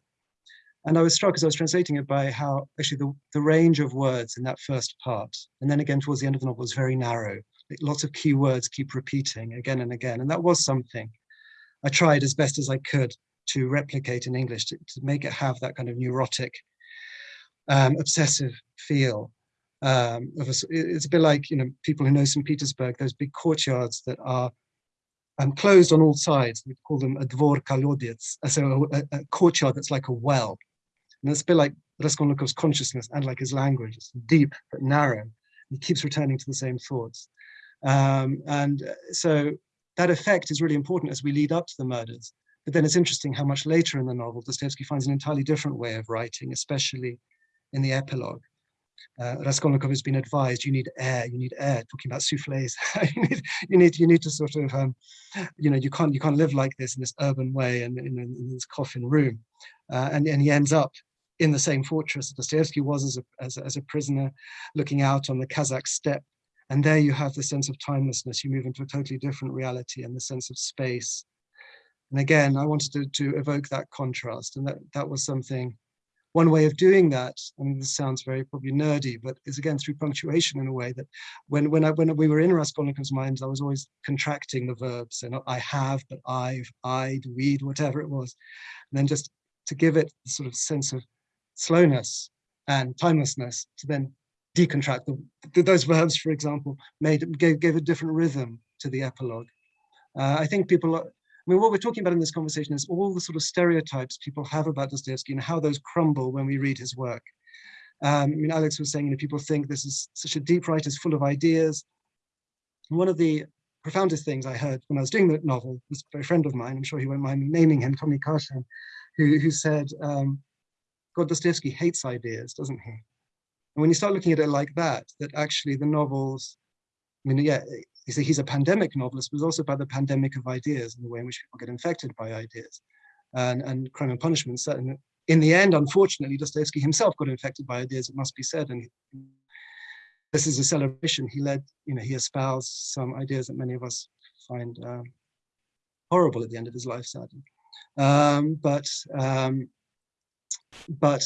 And I was struck as I was translating it by how actually the, the range of words in that first part, and then again towards the end of the novel, was very narrow. Lots of key words keep repeating again and again. And that was something I tried as best as I could to replicate in English, to, to make it have that kind of neurotic, um, obsessive feel. Um, of a, it's a bit like, you know, people who know St. Petersburg, those big courtyards that are um, closed on all sides. We call them a dvor kolodets, so a, a, courtyard that's like a well. And it's a bit like Raskolnikov's consciousness and like his language. It's deep but narrow. He keeps returning to the same thoughts. Um, and uh, so that effect is really important as we lead up to the murders. But then it's interesting how much later in the novel Dostoevsky finds an entirely different way of writing, especially in the epilogue. uh, Raskolnikov has been advised you need air, you need air, talking about souffles. you, need, you need you need to sort of um, you know you can't you can't live like this in this urban way and in, in, this coffin room, uh, and and he ends up in the same fortress that Dostoevsky was as a, as as a prisoner, looking out on the Kazakh steppe, and there you have the sense of timelessness. You move into a totally different reality and the sense of space. And again, I wanted to, to evoke that contrast, and that that was something one way of doing that, and this sounds very probably nerdy, but is again through punctuation in a way that when when I when we were in Raskolnikov's minds, I was always contracting the verbs, and I have, but I've, I'd, we'd, whatever it was, and then just to give it the sort of sense of slowness and timelessness, to then decontract the, those verbs, for example, made gave, gave a different rhythm to the epilogue. Uh, I think people I mean, what we're talking about in this conversation is all the sort of stereotypes people have about Dostoevsky and how those crumble when we read his work. Um, I mean, Alex was saying, you know, people think this is such a deep writer, full of ideas. One of the profoundest things I heard when I was doing the novel was a friend of mine, I'm sure he won't mind me naming him, Tommy Karshan, who, who said, um, God, Dostoevsky hates ideas, doesn't he? And when you start looking at it like that, that actually the novels, I mean, yeah, you see, he's a pandemic novelist, but also about the pandemic of ideas and the way in which people get infected by ideas. And, and Crime and Punishment, certainly, in the end, unfortunately, Dostoevsky himself got infected by ideas, it must be said. And this is a celebration. He led, you know, he espoused some ideas that many of us find um, horrible at the end of his life, sadly. Um, but, um, but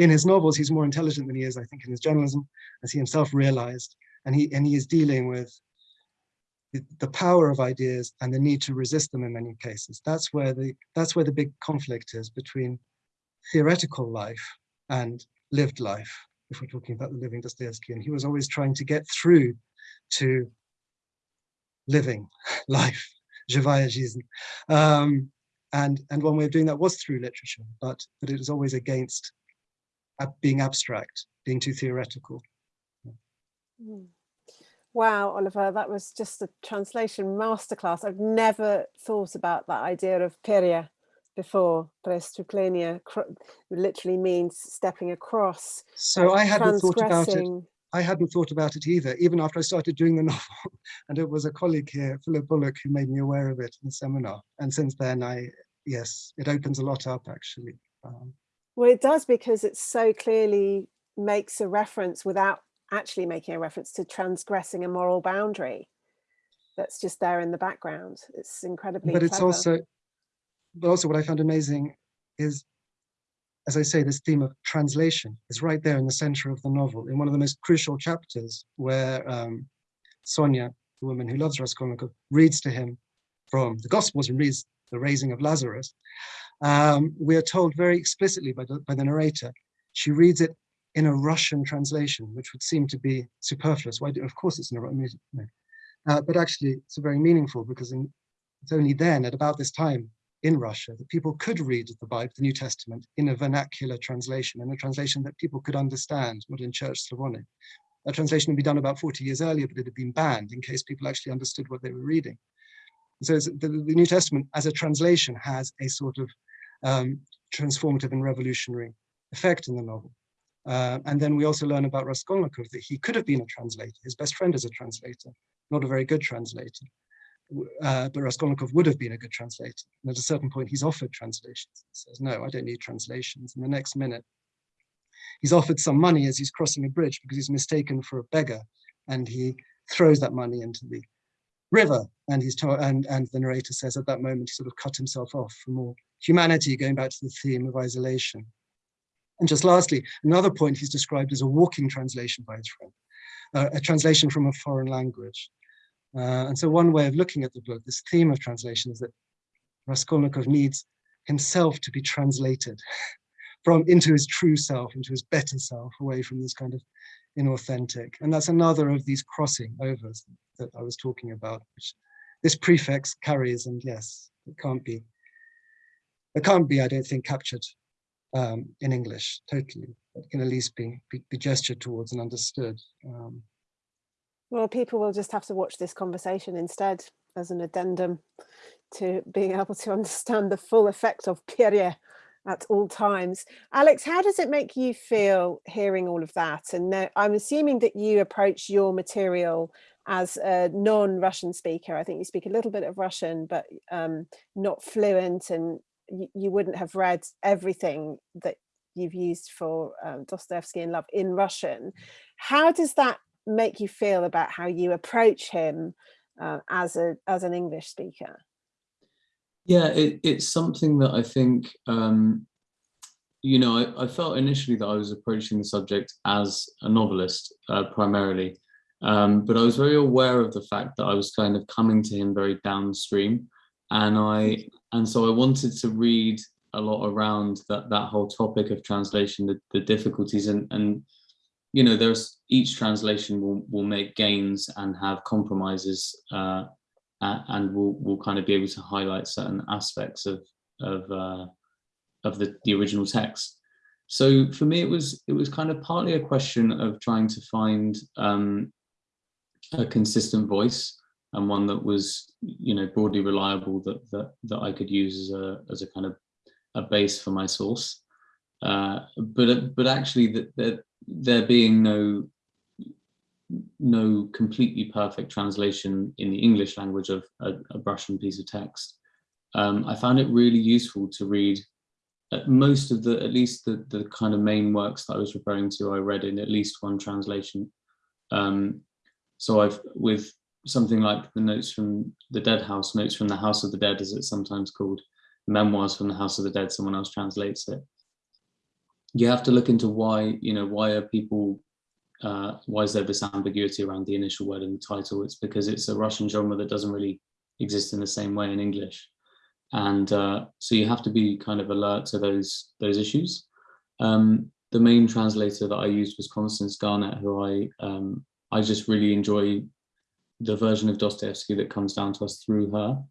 in his novels, he's more intelligent than he is, I think, in his journalism, as he himself realized. And he, and he is dealing with the, power of ideas and the need to resist them in many cases. That's where the that's where the big conflict is between theoretical life and lived life, if we're talking about the living Dostoevsky. And he was always trying to get through to living life, um, and, and one way of doing that was through literature, but, but it was always against being abstract, being too theoretical. Mm. Wow, Oliver, that was just a translation masterclass. I've never thought about that idea of pere before. Prestuplenie literally means stepping across. So I hadn't thought about it. I hadn't thought about it either, even after I started doing the novel. and it was a colleague here, Philip Bullock, who made me aware of it in the seminar. And since then, I yes, it opens a lot up actually. Um, well, it does because it so clearly makes a reference without actually making a reference to transgressing a moral boundary that's just there in the background. It's incredibly But it's clever. also, but also what I found amazing is, as I say, this theme of translation is right there in the center of the novel, in one of the most crucial chapters where um, Sonia, the woman who loves Raskolnikov, reads to him from the Gospels and reads the raising of Lazarus. Um, we are told very explicitly by the, by the narrator, she reads it in a Russian translation, which would seem to be superfluous. Why of course it's in a Russian, no. uh, but actually it's very meaningful because in, it's only then at about this time in Russia that people could read the Bible, the New Testament, in a vernacular translation, in a translation that people could understand, not in Church Slavonic. That translation had been done about 40 years earlier, but it had been banned in case people actually understood what they were reading. So the New Testament as a translation has a sort of um, transformative and revolutionary effect in the novel. Uh, and then we also learn about Raskolnikov that he could have been a translator. His best friend is a translator, not a very good translator. Uh, but Raskolnikov would have been a good translator. And at a certain point, he's offered translations. He says, no, I don't need translations. And the next minute, he's offered some money as he's crossing a bridge because he's mistaken for a beggar. And he throws that money into the river. And he's told, and, and the narrator says at that moment, he sort of cut himself off from all humanity, going back to the theme of isolation. And just lastly, another point he's described as a walking translation by his friend, uh, a translation from a foreign language. Uh, and so one way of looking at the book, this theme of translation is that Raskolnikov needs himself to be translated from into his true self, into his better self, away from this kind of inauthentic. And that's another of these crossing overs that I was talking about, which this prefix carries, and yes, it can't be, it can't be, I don't think, captured um, in English, totally. It can at least be, be, be gestured towards and understood. Um, well, people will just have to watch this conversation instead as an addendum to being able to understand the full effect of Pierre at all times. Alex, how does it make you feel hearing all of that? And I'm assuming that you approach your material as a non-Russian speaker. I think you speak a little bit of Russian, but um, not fluent and you, you, wouldn't have read everything that you've used for um, Dostoevsky and Love in Russian. How does that make you feel about how you approach him uh, as a as an English speaker? Yeah, it, it's something that I think, um, you know, I, I, felt initially that I was approaching the subject as a novelist uh, primarily, um, but I was very aware of the fact that I was kind of coming to him very downstream, and I and so I wanted to read a lot around that that whole topic of translation, the, the difficulties, and and you know, there's each translation will will make gains and have compromises, uh, and will will kind of be able to highlight certain aspects of of uh, of the the original text. So for me, it was it was kind of partly a question of trying to find um, a consistent voice and one that was you know broadly reliable that that that I could use as a as a kind of a base for my source. Uh, but but actually that there being no no completely perfect translation in the English language of a, a Russian piece of text, um, I found it really useful to read most of the, at least the, the kind of main works that I was referring to, I read in at least one translation. Um, so I've, with something like the notes from the Dead House, notes from the House of the Dead, as it's sometimes called, memoirs from the House of the Dead, someone else translates it. You have to look into why, you know, why are people, uh, why is there this ambiguity around the initial word in the title? It's because it's a Russian genre that doesn't really exist in the same way in English. And uh, so you have to be kind of alert to those, those issues. Um, the main translator that I used was Constance Garnett, who I, um, I just really enjoy the version of Dostoevsky that comes down to us through her.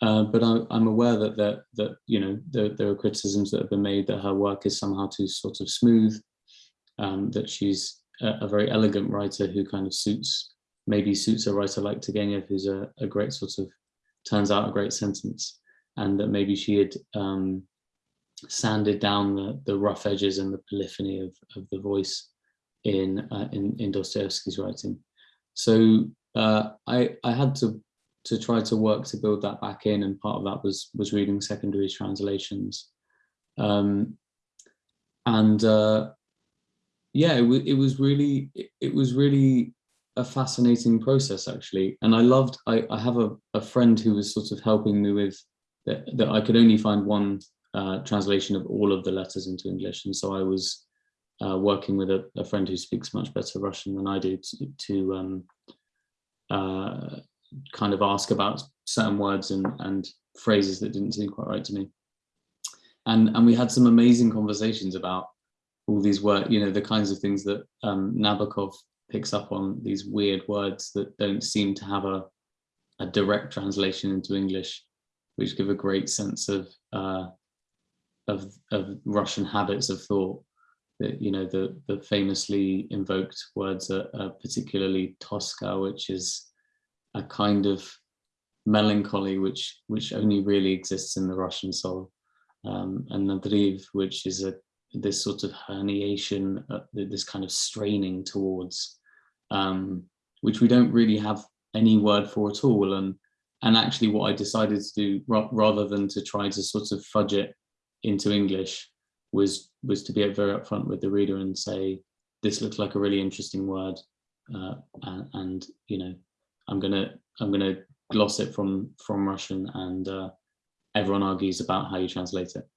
Uh, but I, am aware that that that you know there, there, are criticisms that have been made that her work is somehow too sort of smooth, um, that she's a, very elegant writer who kind of suits maybe suits a writer like Turgenev, who's a, a great sort of turns out a great sentence, and that maybe she had um, sanded down the the rough edges and the polyphony of of the voice in uh, in, in Dostoevsky's writing. So uh, I I had to to try to work to build that back in, and part of that was was reading secondary translations, um, and uh, yeah, it, it was really it, it, was really a fascinating process actually, and I loved. I I have a a friend who was sort of helping me with that. That I could only find one uh, translation of all of the letters into English, and so I was uh, working with a, a, friend who speaks much better Russian than I do to, to um, uh, kind of ask about certain words and, and phrases that didn't seem quite right to me. And, and we had some amazing conversations about all these words, you know, the kinds of things that um, Nabokov picks up on, these weird words that don't seem to have a, a direct translation into English, which give a great sense of, uh, of, of Russian habits of thought. That, you know, the, the famously invoked words are, are particularly Toska, which is a kind of melancholy which which only really exists in the Russian soul, um, and Nadryv, which is a this sort of herniation, uh, this kind of straining towards, um, which we don't really have any word for at all. And and actually, what I decided to do rather than to try to sort of fudge it into English was was to be very upfront with the reader and say, this looks like a really interesting word, uh, and, and you know I'm gonna I'm gonna gloss it from from Russian, and uh, everyone argues about how you translate it.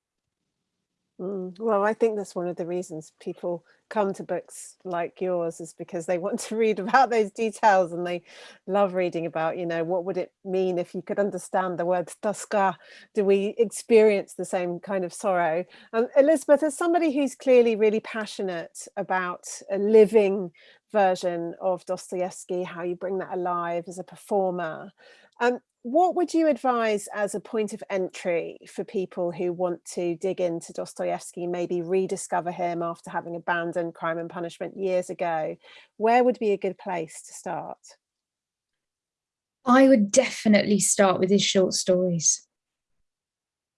Mm, well, I think that's one of the reasons people come to books like yours is because they want to read about those details and they love reading about, you know, what would it mean if you could understand the word Toska? Do we experience the same kind of sorrow? Elizabeth, as somebody who's clearly really passionate about a living version of Dostoevsky, how you bring that alive as a performer, um, what would you advise as a point of entry for people who want to dig into Dostoevsky, maybe rediscover him after having abandoned Crime and Punishment years ago? Where would be a good place to start? I would definitely start with his short stories.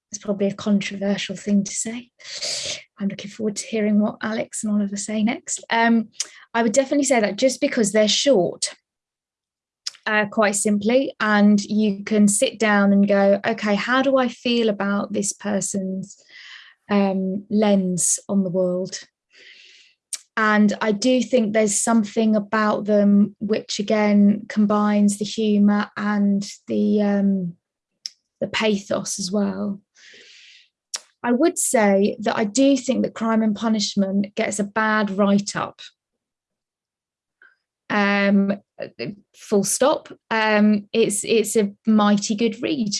it's probably a controversial thing to say. I'm looking forward to hearing what Alex and Oliver say next. Um, I would definitely say that just because they're short, uh, quite simply, and you can sit down and go, okay, how do I feel about this person's um, lens on the world? And I do think there's something about them which again combines the humour and the um, the pathos as well. I would say that I do think that Crime and Punishment gets a bad write-up. Um, full stop. Um, it's it's a mighty good read.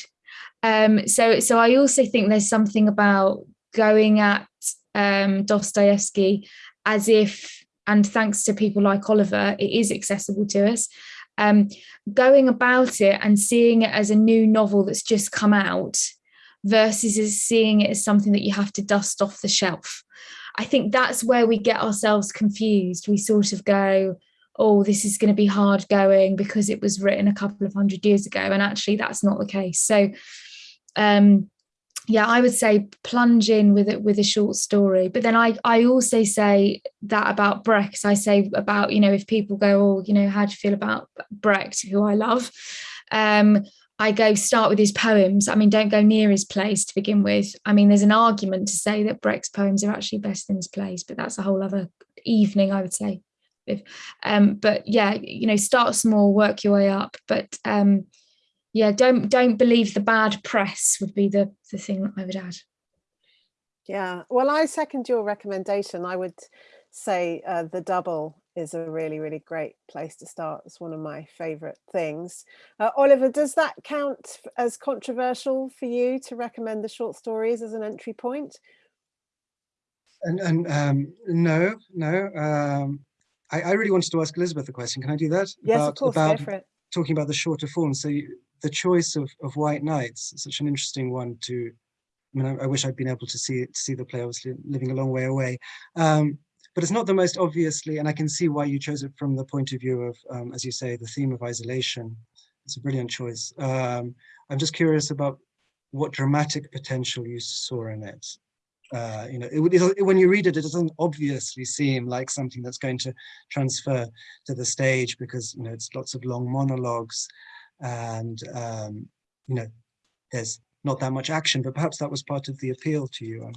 Um, so so I also think there's something about going at um, Dostoevsky as if, and thanks to people like Oliver, it is accessible to us. Um, going about it and seeing it as a new novel that's just come out versus as seeing it as something that you have to dust off the shelf. I think that's where we get ourselves confused. We sort of go, oh, this is going to be hard going because it was written a couple of hundred years ago. And actually, that's not the case. So, um, yeah, I would say plunge in with it with a short story. But then I, I also say that about Brecht. I say about, you know, if people go, oh, you know, how do you feel about Brecht, who I love? Um, I go start with his poems. I mean, don't go near his plays to begin with. I mean, there's an argument to say that Brecht's poems are actually better than his plays, but that's a whole other evening, I would say. If, um, but yeah, you know, start small, work your way up. But um, yeah, don't don't believe the bad press would be the the thing that I would add. Yeah, well, I second your recommendation. I would say uh, the double is a really, really great place to start. It's one of my favourite things. Uh, Oliver, does that count as controversial for you to recommend the short stories as an entry point? And, and um, no, no. Um, I, I, really wanted to ask Elizabeth a question. Can I do that? Yes, about, of course. About. Talking about the shorter form. So you, the choice of, of White Nights, such an interesting one to, I mean, I, I wish I'd been able to see to see the play, obviously living a long way away. Um, but it's not the most obviously, and I can see why you chose it from the point of view of, um, as you say, the theme of isolation. It's a brilliant choice. Um, I'm just curious about what dramatic potential you saw in it. Uh, you know, it, it, when you read it, it doesn't obviously seem like something that's going to transfer to the stage because, you know, it's lots of long monologues and um, you know there's not that much action but perhaps that was part of the appeal to you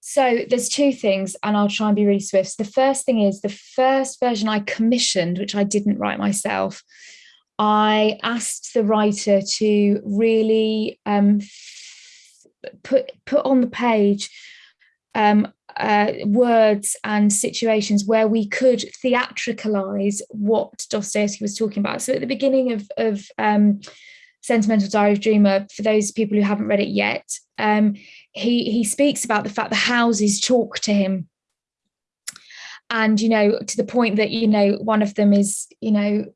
so there's two things and I'll try and be really swift. The first thing is the first version I commissioned, which I didn't write myself, I asked the writer to really um, put put on the page um, uh, words and situations where we could theatricalize what Dostoevsky was talking about. So at the beginning of, of um, Sentimental Diary of Dreamer, for those people who haven't read it yet, um, he, he speaks about the fact the houses talk to him. And, you know, to the point that, you know, one of them is, you know,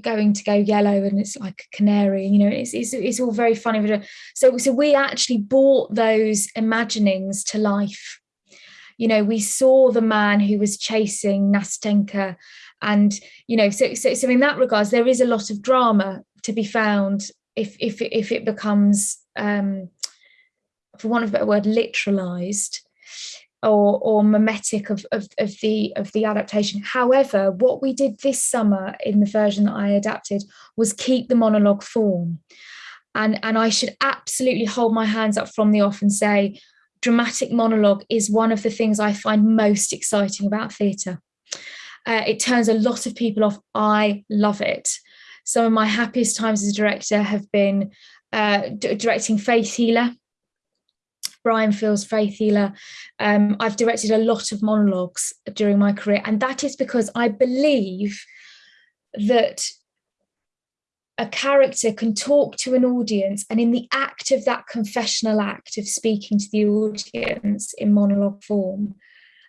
going to go yellow and it's like a canary, you know, it's, it's, it's all very funny. So, so we actually brought those imaginings to life you know, we saw the man who was chasing Nastenka. And, you know, so, so, so in that regards, there is a lot of drama to be found if, if, if it becomes, um, for want of a better word, literalized or, or mimetic of, of, of, the of the adaptation. However, what we did this summer in the version that I adapted was keep the monologue form. And, and I should absolutely hold my hands up from the off and say, dramatic monologue is one of the things I find most exciting about theatre. Uh, it turns a lot of people off. I love it. Some of my happiest times as a director have been uh, directing Faith Healer, Brian Friel's Faith Healer. Um, I've directed a lot of monologues during my career, and that is because I believe that a character can talk to an audience and in the act of that confessional act of speaking to the audience in monologue form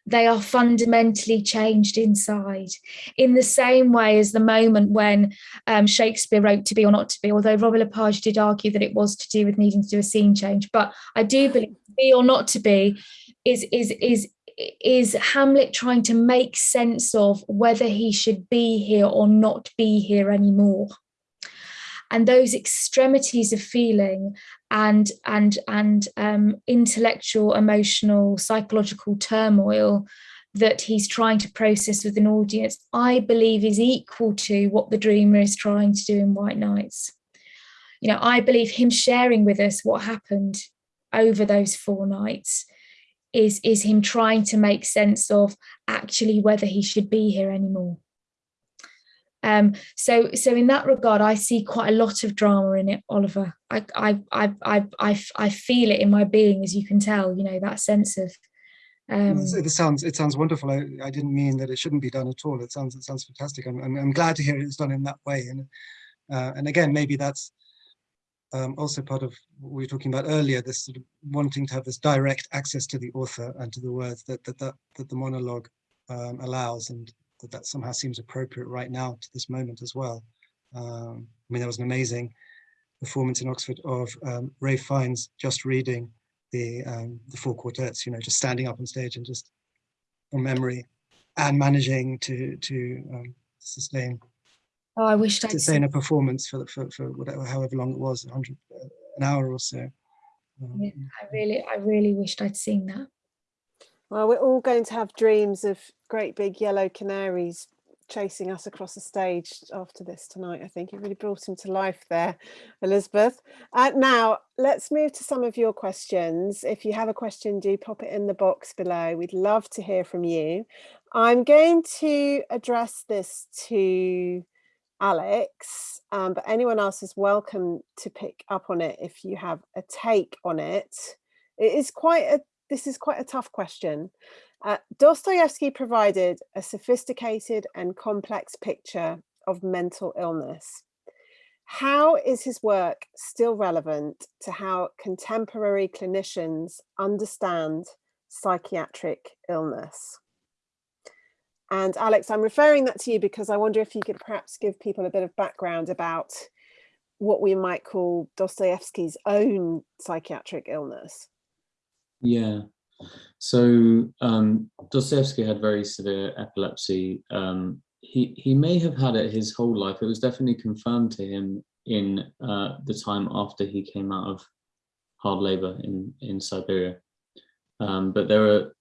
they are fundamentally changed inside. In the same way as the moment when um, Shakespeare wrote to be or not to be although Robert Lepage did argue that it was to do with needing to do a scene change but I do believe to be or not to be is is is is Hamlet trying to make sense of whether he should be here or not be here anymore. And those extremities of feeling and and and um, intellectual, emotional, psychological turmoil that he's trying to process with an audience, I believe is equal to what the dreamer is trying to do in White Nights. You know, I believe him sharing with us what happened over those four nights is, is him trying to make sense of actually whether he should be here anymore. Um, so, so in that regard, I see quite a lot of drama in it, Oliver. I, I, I, I, I, I feel it in my being, as you can tell. You know that sense of um, it sounds it sounds wonderful. I, I didn't mean that it shouldn't be done at all. It sounds it sounds fantastic. I'm I'm, I'm glad to hear it's done in that way. And uh, and again, maybe that's um, also part of what we were talking about earlier. This sort of wanting to have this direct access to the author and to the words that that that, that the monologue um, allows, and that that somehow seems appropriate right now to this moment as well. Um, I mean, there was an amazing performance in Oxford of um, Ralph Fiennes just reading the um, the four quartets, you know, just standing up on stage and just from memory and managing to to um, sustain oh I wish to sustain a performance for, for for whatever however long it was, 100 uh, an hour or so. Um, yeah, I really I really wished I'd seen that. Well, we're all going to have dreams of great big yellow canaries chasing us across the stage after this tonight. I think you really brought him to life there, Elizabeth. Uh, now, let's move to some of your questions. If you have a question, do pop it in the box below. We'd love to hear from you. I'm going to address this to Alex, um, but anyone else is welcome to pick up on it if you have a take on it. It is quite a, this is quite a tough question. Uh, Dostoevsky provided a sophisticated and complex picture of mental illness. How is his work still relevant to how contemporary clinicians understand psychiatric illness? And Alex, I'm referring that to you because I wonder if you could perhaps give people a bit of background about what we might call Dostoevsky's own psychiatric illness. Yeah, so um, Dostoevsky had very severe epilepsy. Um, he, he may have had it his whole life. It was definitely confirmed to him in uh, the time after he came out of hard labor in, in Siberia. Um, but there are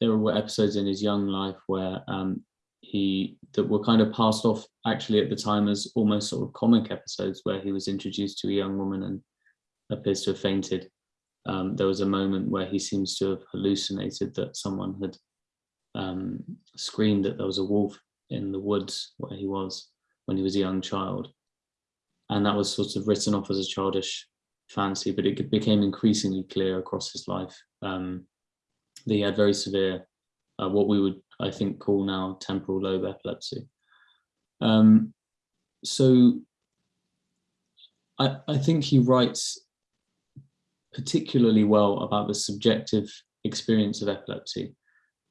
there were episodes in his young life where um, he that were kind of passed off actually at the time as almost sort of comic episodes where he was introduced to a young woman and appears to have fainted um, there was a moment where he seems to have hallucinated that someone had um, screamed that there was a wolf in the woods where he was when he was a young child. And that was sort of written off as a childish fancy, but it became increasingly clear across his life um, that he had very severe, uh, what we would, I think, call now temporal lobe epilepsy. Um, so I, I think he writes particularly well about the subjective experience of epilepsy.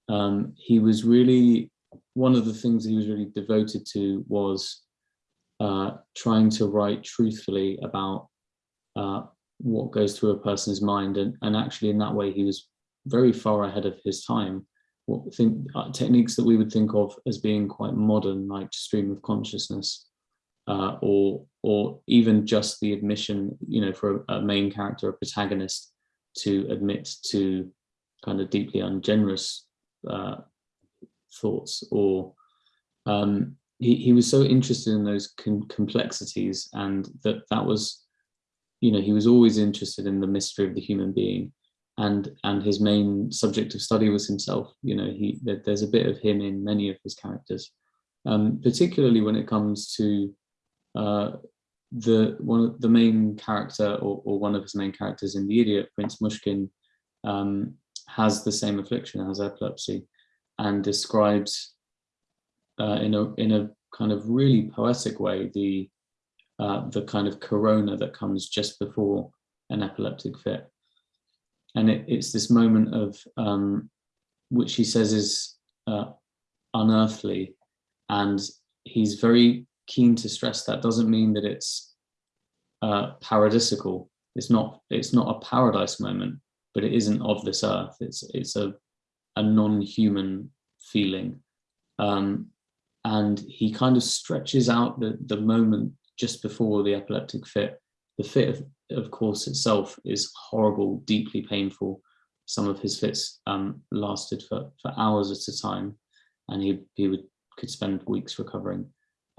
Um, he was really, one of the things he was really devoted to was uh, trying to write truthfully about uh, what goes through a person's mind. And, and actually in that way, he was very far ahead of his time. What think uh, techniques that we would think of as being quite modern, like stream of consciousness, uh, or or even just the admission, you know, for a, a, main character, a protagonist, to admit to kind of deeply ungenerous uh, thoughts, or um, he he was so interested in those complexities, and that that was, you know, he was always interested in the mystery of the human being, and and his main subject of study was himself. You know, he there's a bit of him in many of his characters, um, particularly when it comes to uh, the one of the main character or, or, one of his main characters in the idiot prince Myshkin um, has the same affliction has epilepsy and describes uh, in a in a kind of really poetic way the uh, the kind of corona that comes just before an epileptic fit. And it, it's this moment of um, which he says is uh, unearthly and he's very keen to stress that doesn't mean that it's uh, paradisical. It's not. It's not a paradise moment, but it isn't of this earth. It's it's a a non-human feeling, um, and he kind of stretches out the the moment just before the epileptic fit. The fit of of course, itself is horrible, deeply painful. Some of his fits um, lasted for, for hours at a time, and he, he would could spend weeks recovering.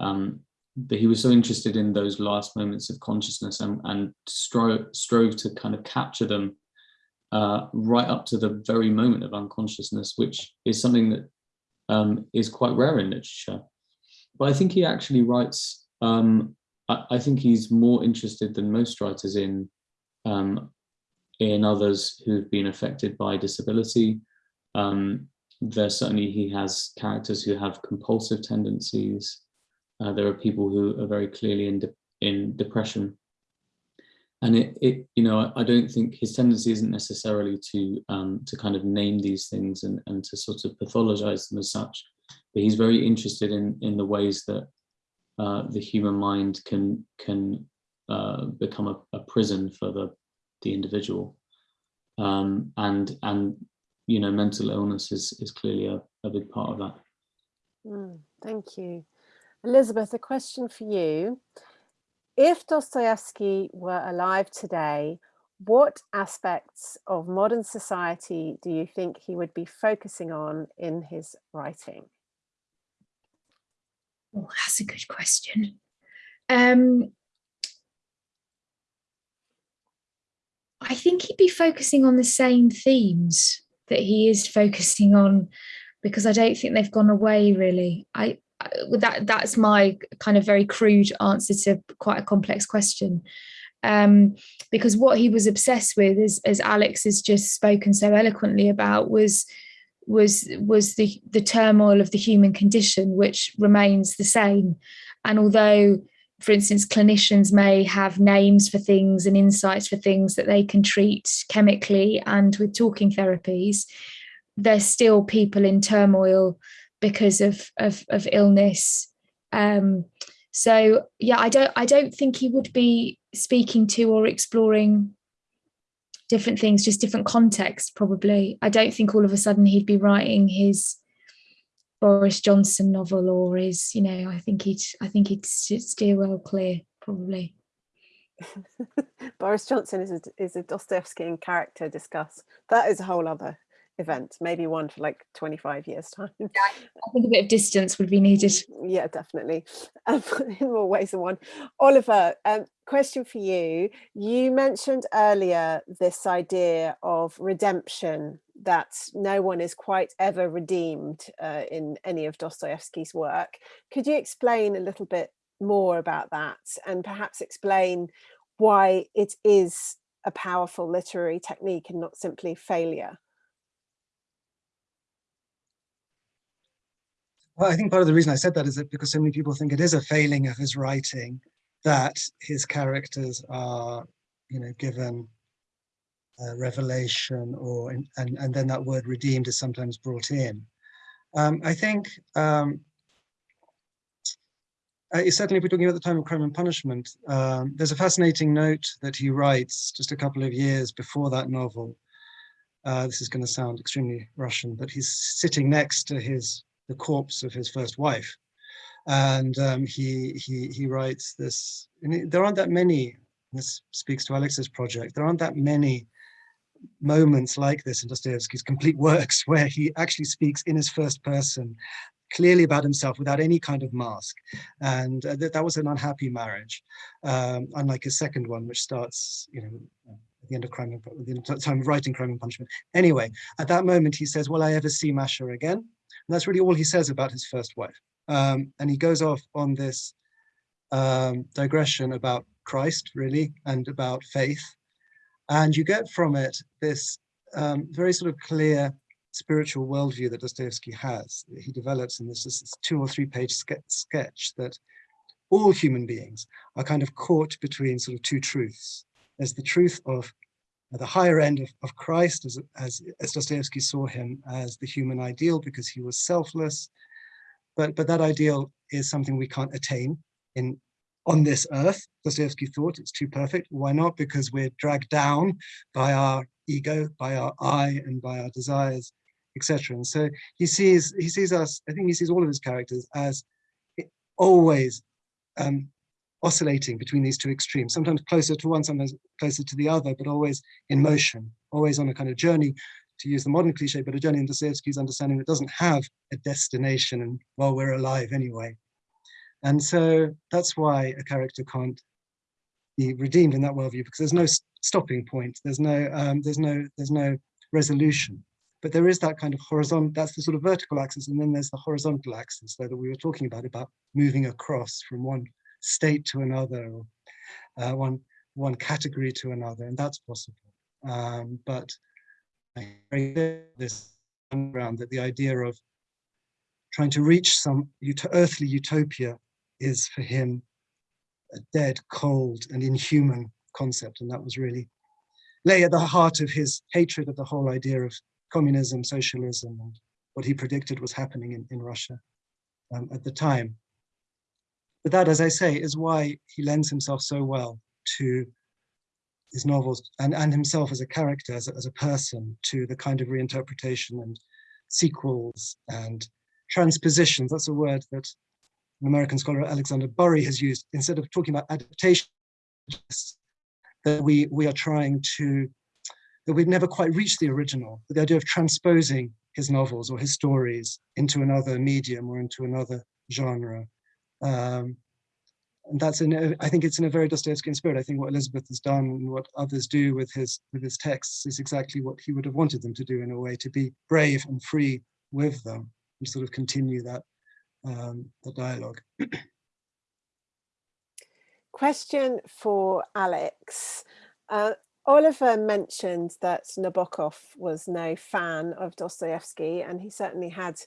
Um, but he was so interested in those last moments of consciousness and, and strove, strove to kind of capture them uh, right up to the very moment of unconsciousness, which is something that um, is quite rare in literature. But I think he actually writes, um, I, I, think he's more interested than most writers in, um, in others who've been affected by disability. Um, there certainly he has characters who have compulsive tendencies. Uh, there are people who are very clearly in, de in depression. And it, it, you know, I, I, don't think his tendency isn't necessarily to um, to kind of name these things and, and to sort of pathologize them as such, but he's very interested in in the ways that uh, the human mind can can uh, become a, a, prison for the the individual, um, and and you know mental illness is is clearly a, a big part of that. Mm, thank you. Elizabeth, a question for you. If Dostoevsky were alive today, what aspects of modern society do you think he would be focusing on in his writing? Oh, that's a good question. Um, I think he'd be focusing on the same themes that he is focusing on because I don't think they've gone away really. I that that's my kind of very crude answer to quite a complex question. Um, because what he was obsessed with is as alex has just spoken so eloquently about was was was the the turmoil of the human condition which remains the same. And although for instance clinicians may have names for things and insights for things that they can treat chemically and with talking therapies there's still people in turmoil because of of, of illness. Um, so yeah, I don't I don't think he would be speaking to or exploring different things, just different context probably. I don't think all of a sudden he'd be writing his Boris Johnson novel or his, you know, I think he'd I think he'd steer well clear probably. Boris Johnson is a, is a Dostoevskian character discuss. That is a whole other event, maybe one for like 25 years time. Yeah, I think a bit of distance would be needed. Yeah, definitely. Um, in more ways than one. Oliver, um, question for you. You mentioned earlier this idea of redemption, that no one is quite ever redeemed uh, in any of Dostoevsky's work. Could you explain a little bit more about that and perhaps explain why it is a powerful literary technique and not simply failure? Well, I think part of the reason I said that is that because so many people think it is a failing of his writing that his characters are, you know, given revelation or and and then that word redeemed is sometimes brought in. Um, I think um, uh, certainly if we're talking about the time of crime and punishment, um, there's a fascinating note that he writes just a couple of years before that novel. Uh, this is going to sound extremely Russian, but he's sitting next to his the corpse of his first wife. And um, he, he, he writes this, there aren't that many, this speaks to Alex's project, there aren't that many moments like this in Dostoevsky's complete works where he actually speaks in his first person clearly about himself without any kind of mask. And uh, that, that was an unhappy marriage, um, unlike his second one, which starts, you know, at the end of crime, at the time of writing Crime and Punishment. Anyway, at that moment, he says, will I ever see Masha again? And that's really all he says about his first wife. Um, and he goes off on this um, digression about Christ, really, and about faith. And you get from it this um, very sort of clear spiritual worldview that Dostoevsky has. He develops in this, this two or three page sketch that all human beings are kind of caught between sort of two truths. There's the truth of the higher end of, of Christ, as, as, as Dostoevsky saw him as the human ideal because he was selfless. But, but that ideal is something we can't attain in on this earth. Dostoevsky thought it's too perfect. Why not? Because we're dragged down by our ego, by our I, and by our desires, etc. And so he sees he sees us. I think he sees all of his characters as always um, oscillating between these two extremes, sometimes closer to one, sometimes closer to the other, but always in motion, always on a kind of journey, to use the modern cliche, but a journey in Dostoevsky's understanding that doesn't have a destination and while we're alive anyway. And so that's why a character can't be redeemed in that worldview because there's no stopping point, there's no, um, there's no, there's no resolution. But there is that kind of horizontal, that's the sort of vertical axis, and then there's the horizontal axis so that we were talking about, about moving across from one state to another, or uh, one, one category to another, and that's possible. Um, but I this ground that the idea of trying to reach some earthly utopia is for him a dead, cold, and inhuman concept, and that was really lay at the heart of his hatred of the whole idea of communism, socialism, and what he predicted was happening in, in Russia um, at the time. But that, as I say, is why he lends himself so well to his novels and, and himself as a character, as a, as a person, to the kind of reinterpretation and sequels and transpositions. That's a word that an American scholar, Alexander Burry, has used. Instead of talking about adaptation, that we, we are trying to, that we've never quite reached the original, the idea of transposing his novels or his stories into another medium or into another genre. Um, and that's in I think it's in a very Dostoevskian spirit. I think what Elizabeth has done and what others do with his with his texts is exactly what he would have wanted them to do in a way, to be brave and free with them and sort of continue that um, the dialogue. Question for Alex. Uh, Oliver mentioned that Nabokov was no fan of Dostoevsky, and he certainly had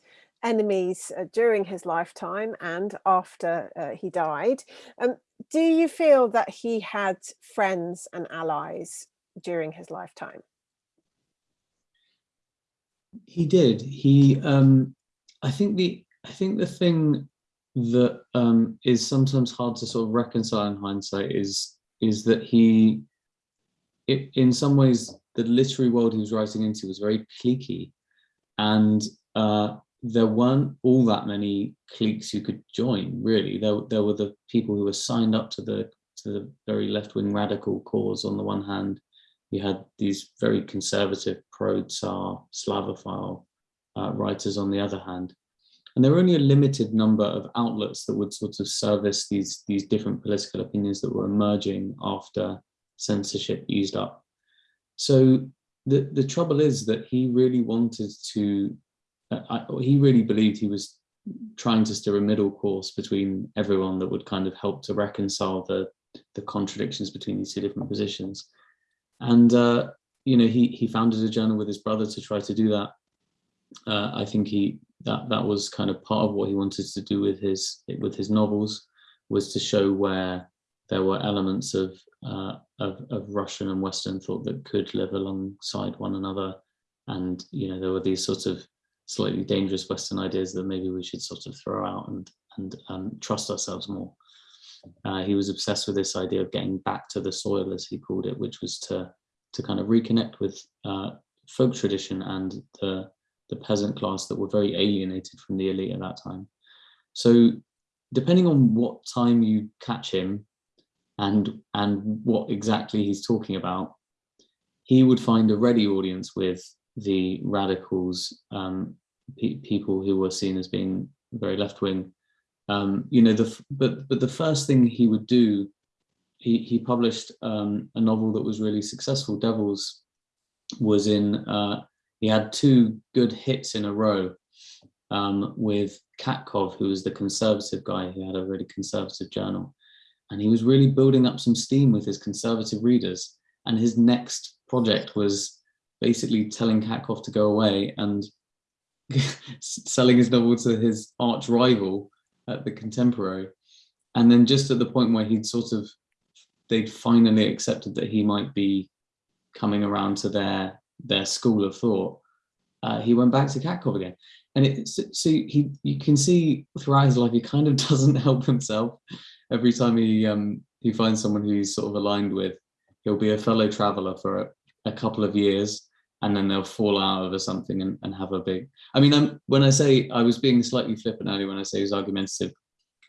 enemies uh, during his lifetime and after uh, he died. Um, do you feel that he had friends and allies during his lifetime? He did. He, um, I think the, I think the thing that um, is sometimes hard to sort of reconcile in hindsight is, is that he, it, in some ways, the literary world he was writing into was very cliquey, and uh, there weren't all that many cliques you could join, really. There, there were the people who were signed up to the to the very left-wing radical cause on the one hand. You had these very conservative pro-Tsar Slavophile uh, writers on the other hand. And there were only a limited number of outlets that would sort of service these, these different political opinions that were emerging after censorship eased up. So the, the trouble is that he really wanted to I, he really believed he was trying to steer a middle course between everyone that would kind of help to reconcile the the contradictions between these two different positions. And uh, you know, he he founded a journal with his brother to try to do that. Uh, I think he that that was kind of part of what he wanted to do with his with his novels was to show where there were elements of, uh, of, of Russian and Western thought that could live alongside one another, and you know there were these sort of slightly dangerous Western ideas that maybe we should sort of throw out and, and um, trust ourselves more. Uh, he was obsessed with this idea of getting back to the soil, as he called it, which was to, to kind of reconnect with uh, folk tradition and the, the peasant class that were very alienated from the elite at that time. So depending on what time you catch him and, and what exactly he's talking about, he would find a ready audience with the radicals, um, pe people who were seen as being very left wing. Um, you know, the but but the first thing he would do, he he published um, a novel that was really successful. Devils was in. Uh, he had two good hits in a row um, with Katkov, who was the conservative guy who had a really conservative journal, and he was really building up some steam with his conservative readers. And his next project was basically telling Katkov to go away and selling his novel to his arch rival at the contemporary. And then just at the point where he'd sort of, they'd finally accepted that he might be coming around to their their school of thought, uh, he went back to Katkov again. And it, so he, you can see throughout his life, he kind of doesn't help himself. Every time he um, he finds someone who he's sort of aligned with, he'll be a fellow traveler for a, a couple of years and then they'll fall out over something and, and have a big i mean I'm, when i say i was being slightly flippant earlier when i say he was argumentative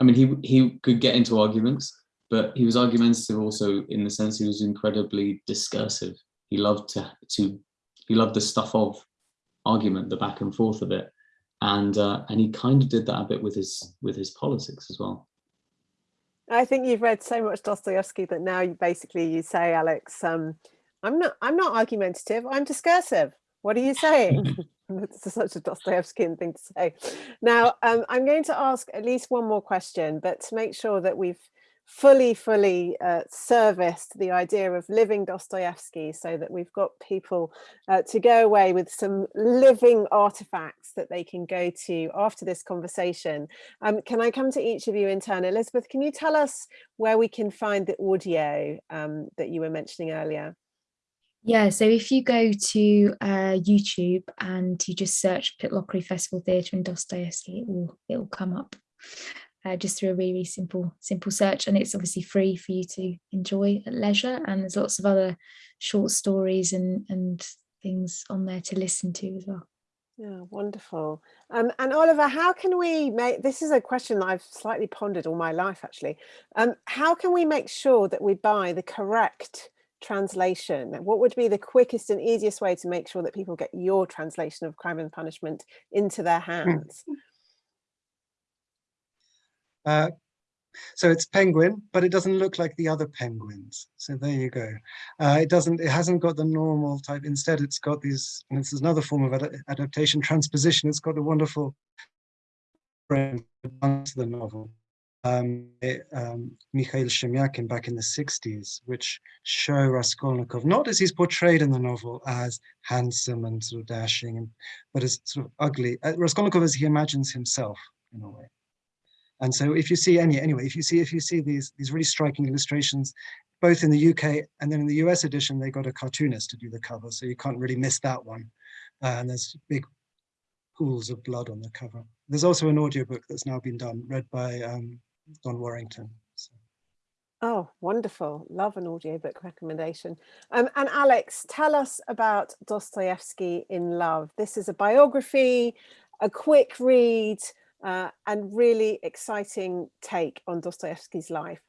i mean he he could get into arguments but he was argumentative also in the sense he was incredibly discursive. He loved to, to he loved the stuff of argument, the back and forth of it. And uh, and he kind of did that a bit with his with his politics as well. I think you've read so much Dostoevsky that now you basically you say, Alex, um, I'm not I'm not argumentative, I'm discursive. What are you saying? It's such a Dostoevskian thing to say. Now, um, I'm going to ask at least one more question, but to make sure that we've fully, fully uh, serviced the idea of living Dostoevsky so that we've got people uh, to go away with some living artifacts that they can go to after this conversation. Um, can I come to each of you in turn? Elizabeth, can you tell us where we can find the audio um, that you were mentioning earlier? Yeah, so if you go to uh, YouTube and you just search Pitlochry Festival Theatre and Dostoevsky, it will, it will come up uh, just through a really simple simple search. And it's obviously free for you to enjoy at leisure. And there's lots of other short stories and and things on there to listen to as well. Yeah wonderful. Um, and oliver how can we make this is a question that i've slightly pondered all my life actually. Um, how can we make sure that we buy the correct translation what would be the quickest and easiest way to make sure that people get your translation of crime and punishment into their hmm. hands uh, so it's penguin, but it doesn't look like the other penguins. So there you go. Uh, it doesn't, it hasn't got the normal type. Instead, it's got these, and this is another form of ad adaptation, transposition. It's got the wonderful friend to the novel. Um, um, Mikhail Shemyakin back in the 60s, which show Raskolnikov, not as he's portrayed in the novel as handsome and sort of dashing, and, but as sort of ugly, uh, Raskolnikov as he imagines himself in a way. And so if you see any, anyway, if you see if you see these these really striking illustrations, both in the UK and then in the US edition, they got a cartoonist to do the cover, so you can't really miss that one. Uh, and there's big pools of blood on the cover. There's also an audiobook that's now been done, read by um, Don Warrington. So. Oh, wonderful. Love an audiobook recommendation. Um, and Alex, tell us about Dostoevsky in Love. This is a biography, a quick read, uh, and really exciting take on Dostoevsky's life.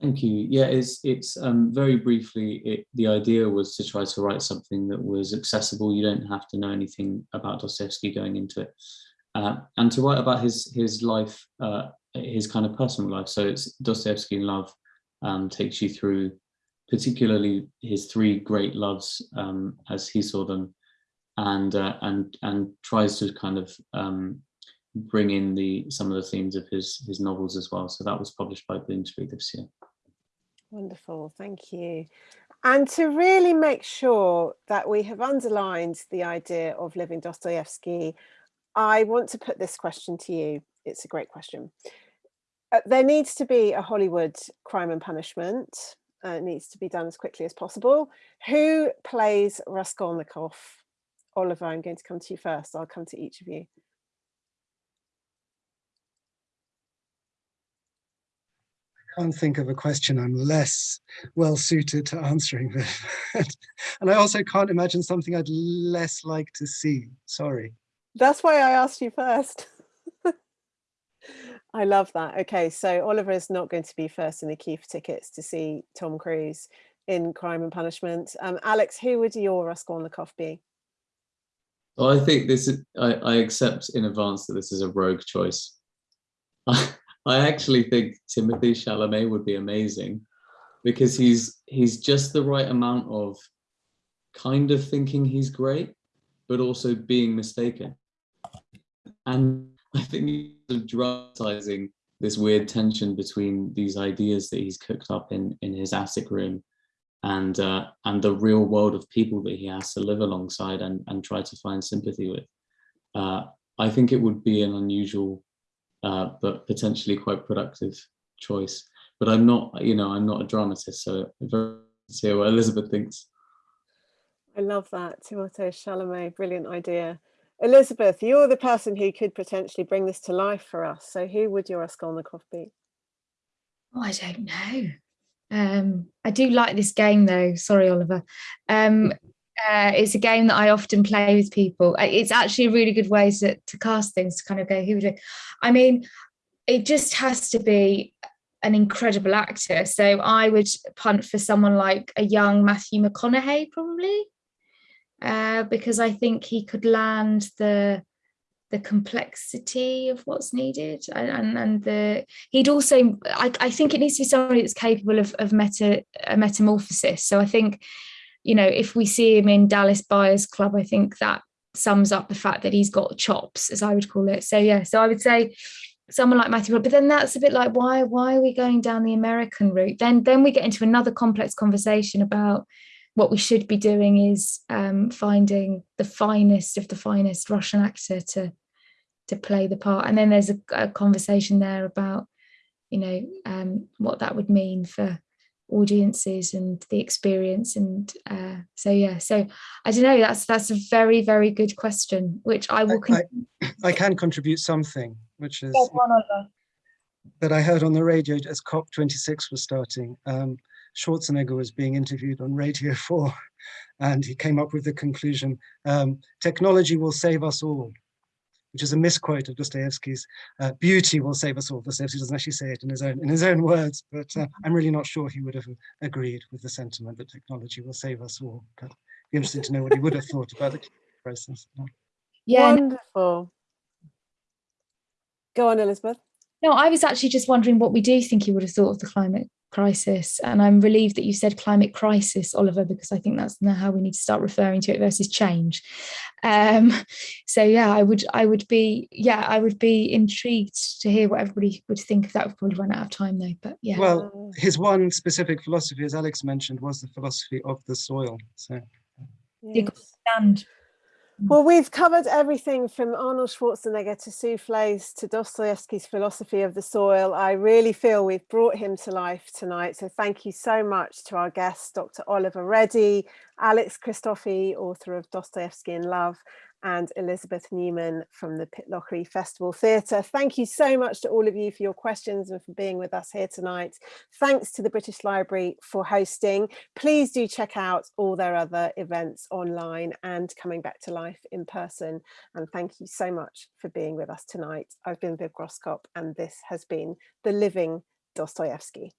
Thank you. Yeah, it's it's um, very briefly. It, the idea was to try to write something that was accessible. You don't have to know anything about Dostoevsky going into it, uh, and to write about his his life, uh, his kind of personal life. So it's Dostoevsky in Love um, takes you through, particularly his three great loves um, as he saw them, and uh, and and tries to kind of um, bring in the some of the themes of his his novels as well. So that was published by Bloomsbury this year. Wonderful, thank you. And to really make sure that we have underlined the idea of living Dostoevsky, I want to put this question to you. It's a great question. Uh, there needs to be a Hollywood crime and punishment. Uh, it needs to be done as quickly as possible. Who plays Raskolnikov? Oliver, I'm going to come to you first. I'll come to each of you. I can't think of a question I'm less well suited to answering this, and I also can't imagine something I'd less like to see. Sorry. That's why I asked you first. I love that. Okay, so Oliver is not going to be first in the queue for tickets to see Tom Cruise in Crime and Punishment. Um, Alex, who would your Raskolnikov be? Well, I think this is, I, I accept in advance that this is a rogue choice. I actually think Timothy Chalamet would be amazing because he's he's just the right amount of kind of thinking he's great, but also being mistaken. And I think he's dramatizing this weird tension between these ideas that he's cooked up in in his attic room and uh, and the real world of people that he has to live alongside and and try to find sympathy with. Uh, I think it would be an unusual uh, but potentially quite productive choice. But I'm not, you know, I'm not a dramatist, so very see what Elizabeth thinks. I love that, Timothée Chalamet, brilliant idea. Elizabeth, you're the person who could potentially bring this to life for us. So who would your Raskolnikov be? Oh, I don't know. Um, I do like this game though. Sorry, Oliver. Um, uh, it's a game that I often play with people. It's actually a really good way to, to cast things to kind of go, who would it? I mean, it just has to be an incredible actor. So I would punt for someone like a young Matthew McConaughey, probably, uh, because I think he could land the the complexity of what's needed. And and, and the he'd also I, I think it needs to be somebody that's capable of, of meta a metamorphosis. So i think you know if we see him in dallas buyers club i think that sums up the fact that he's got chops as i would call it. So yeah so i would say someone like matthew but then that's a bit like why why are we going down the american route? Then then we get into another complex conversation about what we should be doing is um, finding the finest of the finest Russian actor to to play the part. And then there's a, a conversation there about, you know, um, what that would mean for audiences and the experience. And uh, so, yeah, so I don't know, that's that's a very, very good question, which I will. I, I, I can contribute something, which is that I heard on the radio as COP26 was starting. Um, Schwarzenegger was being interviewed on Radio 4 and he came up with the conclusion, um, technology will save us all, which is a misquote of Dostoevsky's, uh, beauty will save us all. Dostoevsky doesn't actually say it in his own, in his own words, but uh, I'm really not sure he would have agreed with the sentiment that technology will save us all. But it'd be interesting to know what he would have thought about the process. Yeah. Wonderful. Go on, Elizabeth. No, I was actually just wondering what we do think he would have thought of the climate crisis. And I'm relieved that you said climate crisis, Oliver, because I think that's now how we need to start referring to it versus change. Um, so yeah, I would I would be yeah, I would be intrigued to hear what everybody would think of that. We've probably run out of time though, but yeah. Well, his one specific philosophy, as Alex mentioned, was the philosophy of the soil. So yes. stand Mm. well, we've covered everything from Arnold Schwarzenegger to souffles to Dostoevsky's philosophy of the soil. I really feel we've brought him to life tonight. So thank you so much to our guests, Dr. Oliver Ready, Alex Christofi, author of Dostoevsky in Love, and Elizabeth Newman from the Pitlochry Festival Theatre. Thank you so much to all of you for your questions and for being with us here tonight. Thanks to the British Library for hosting. Please do check out all their other events online and coming back to life in person. And thank you so much for being with us tonight. I've been Viv Groskop and this has been The Living Dostoevsky.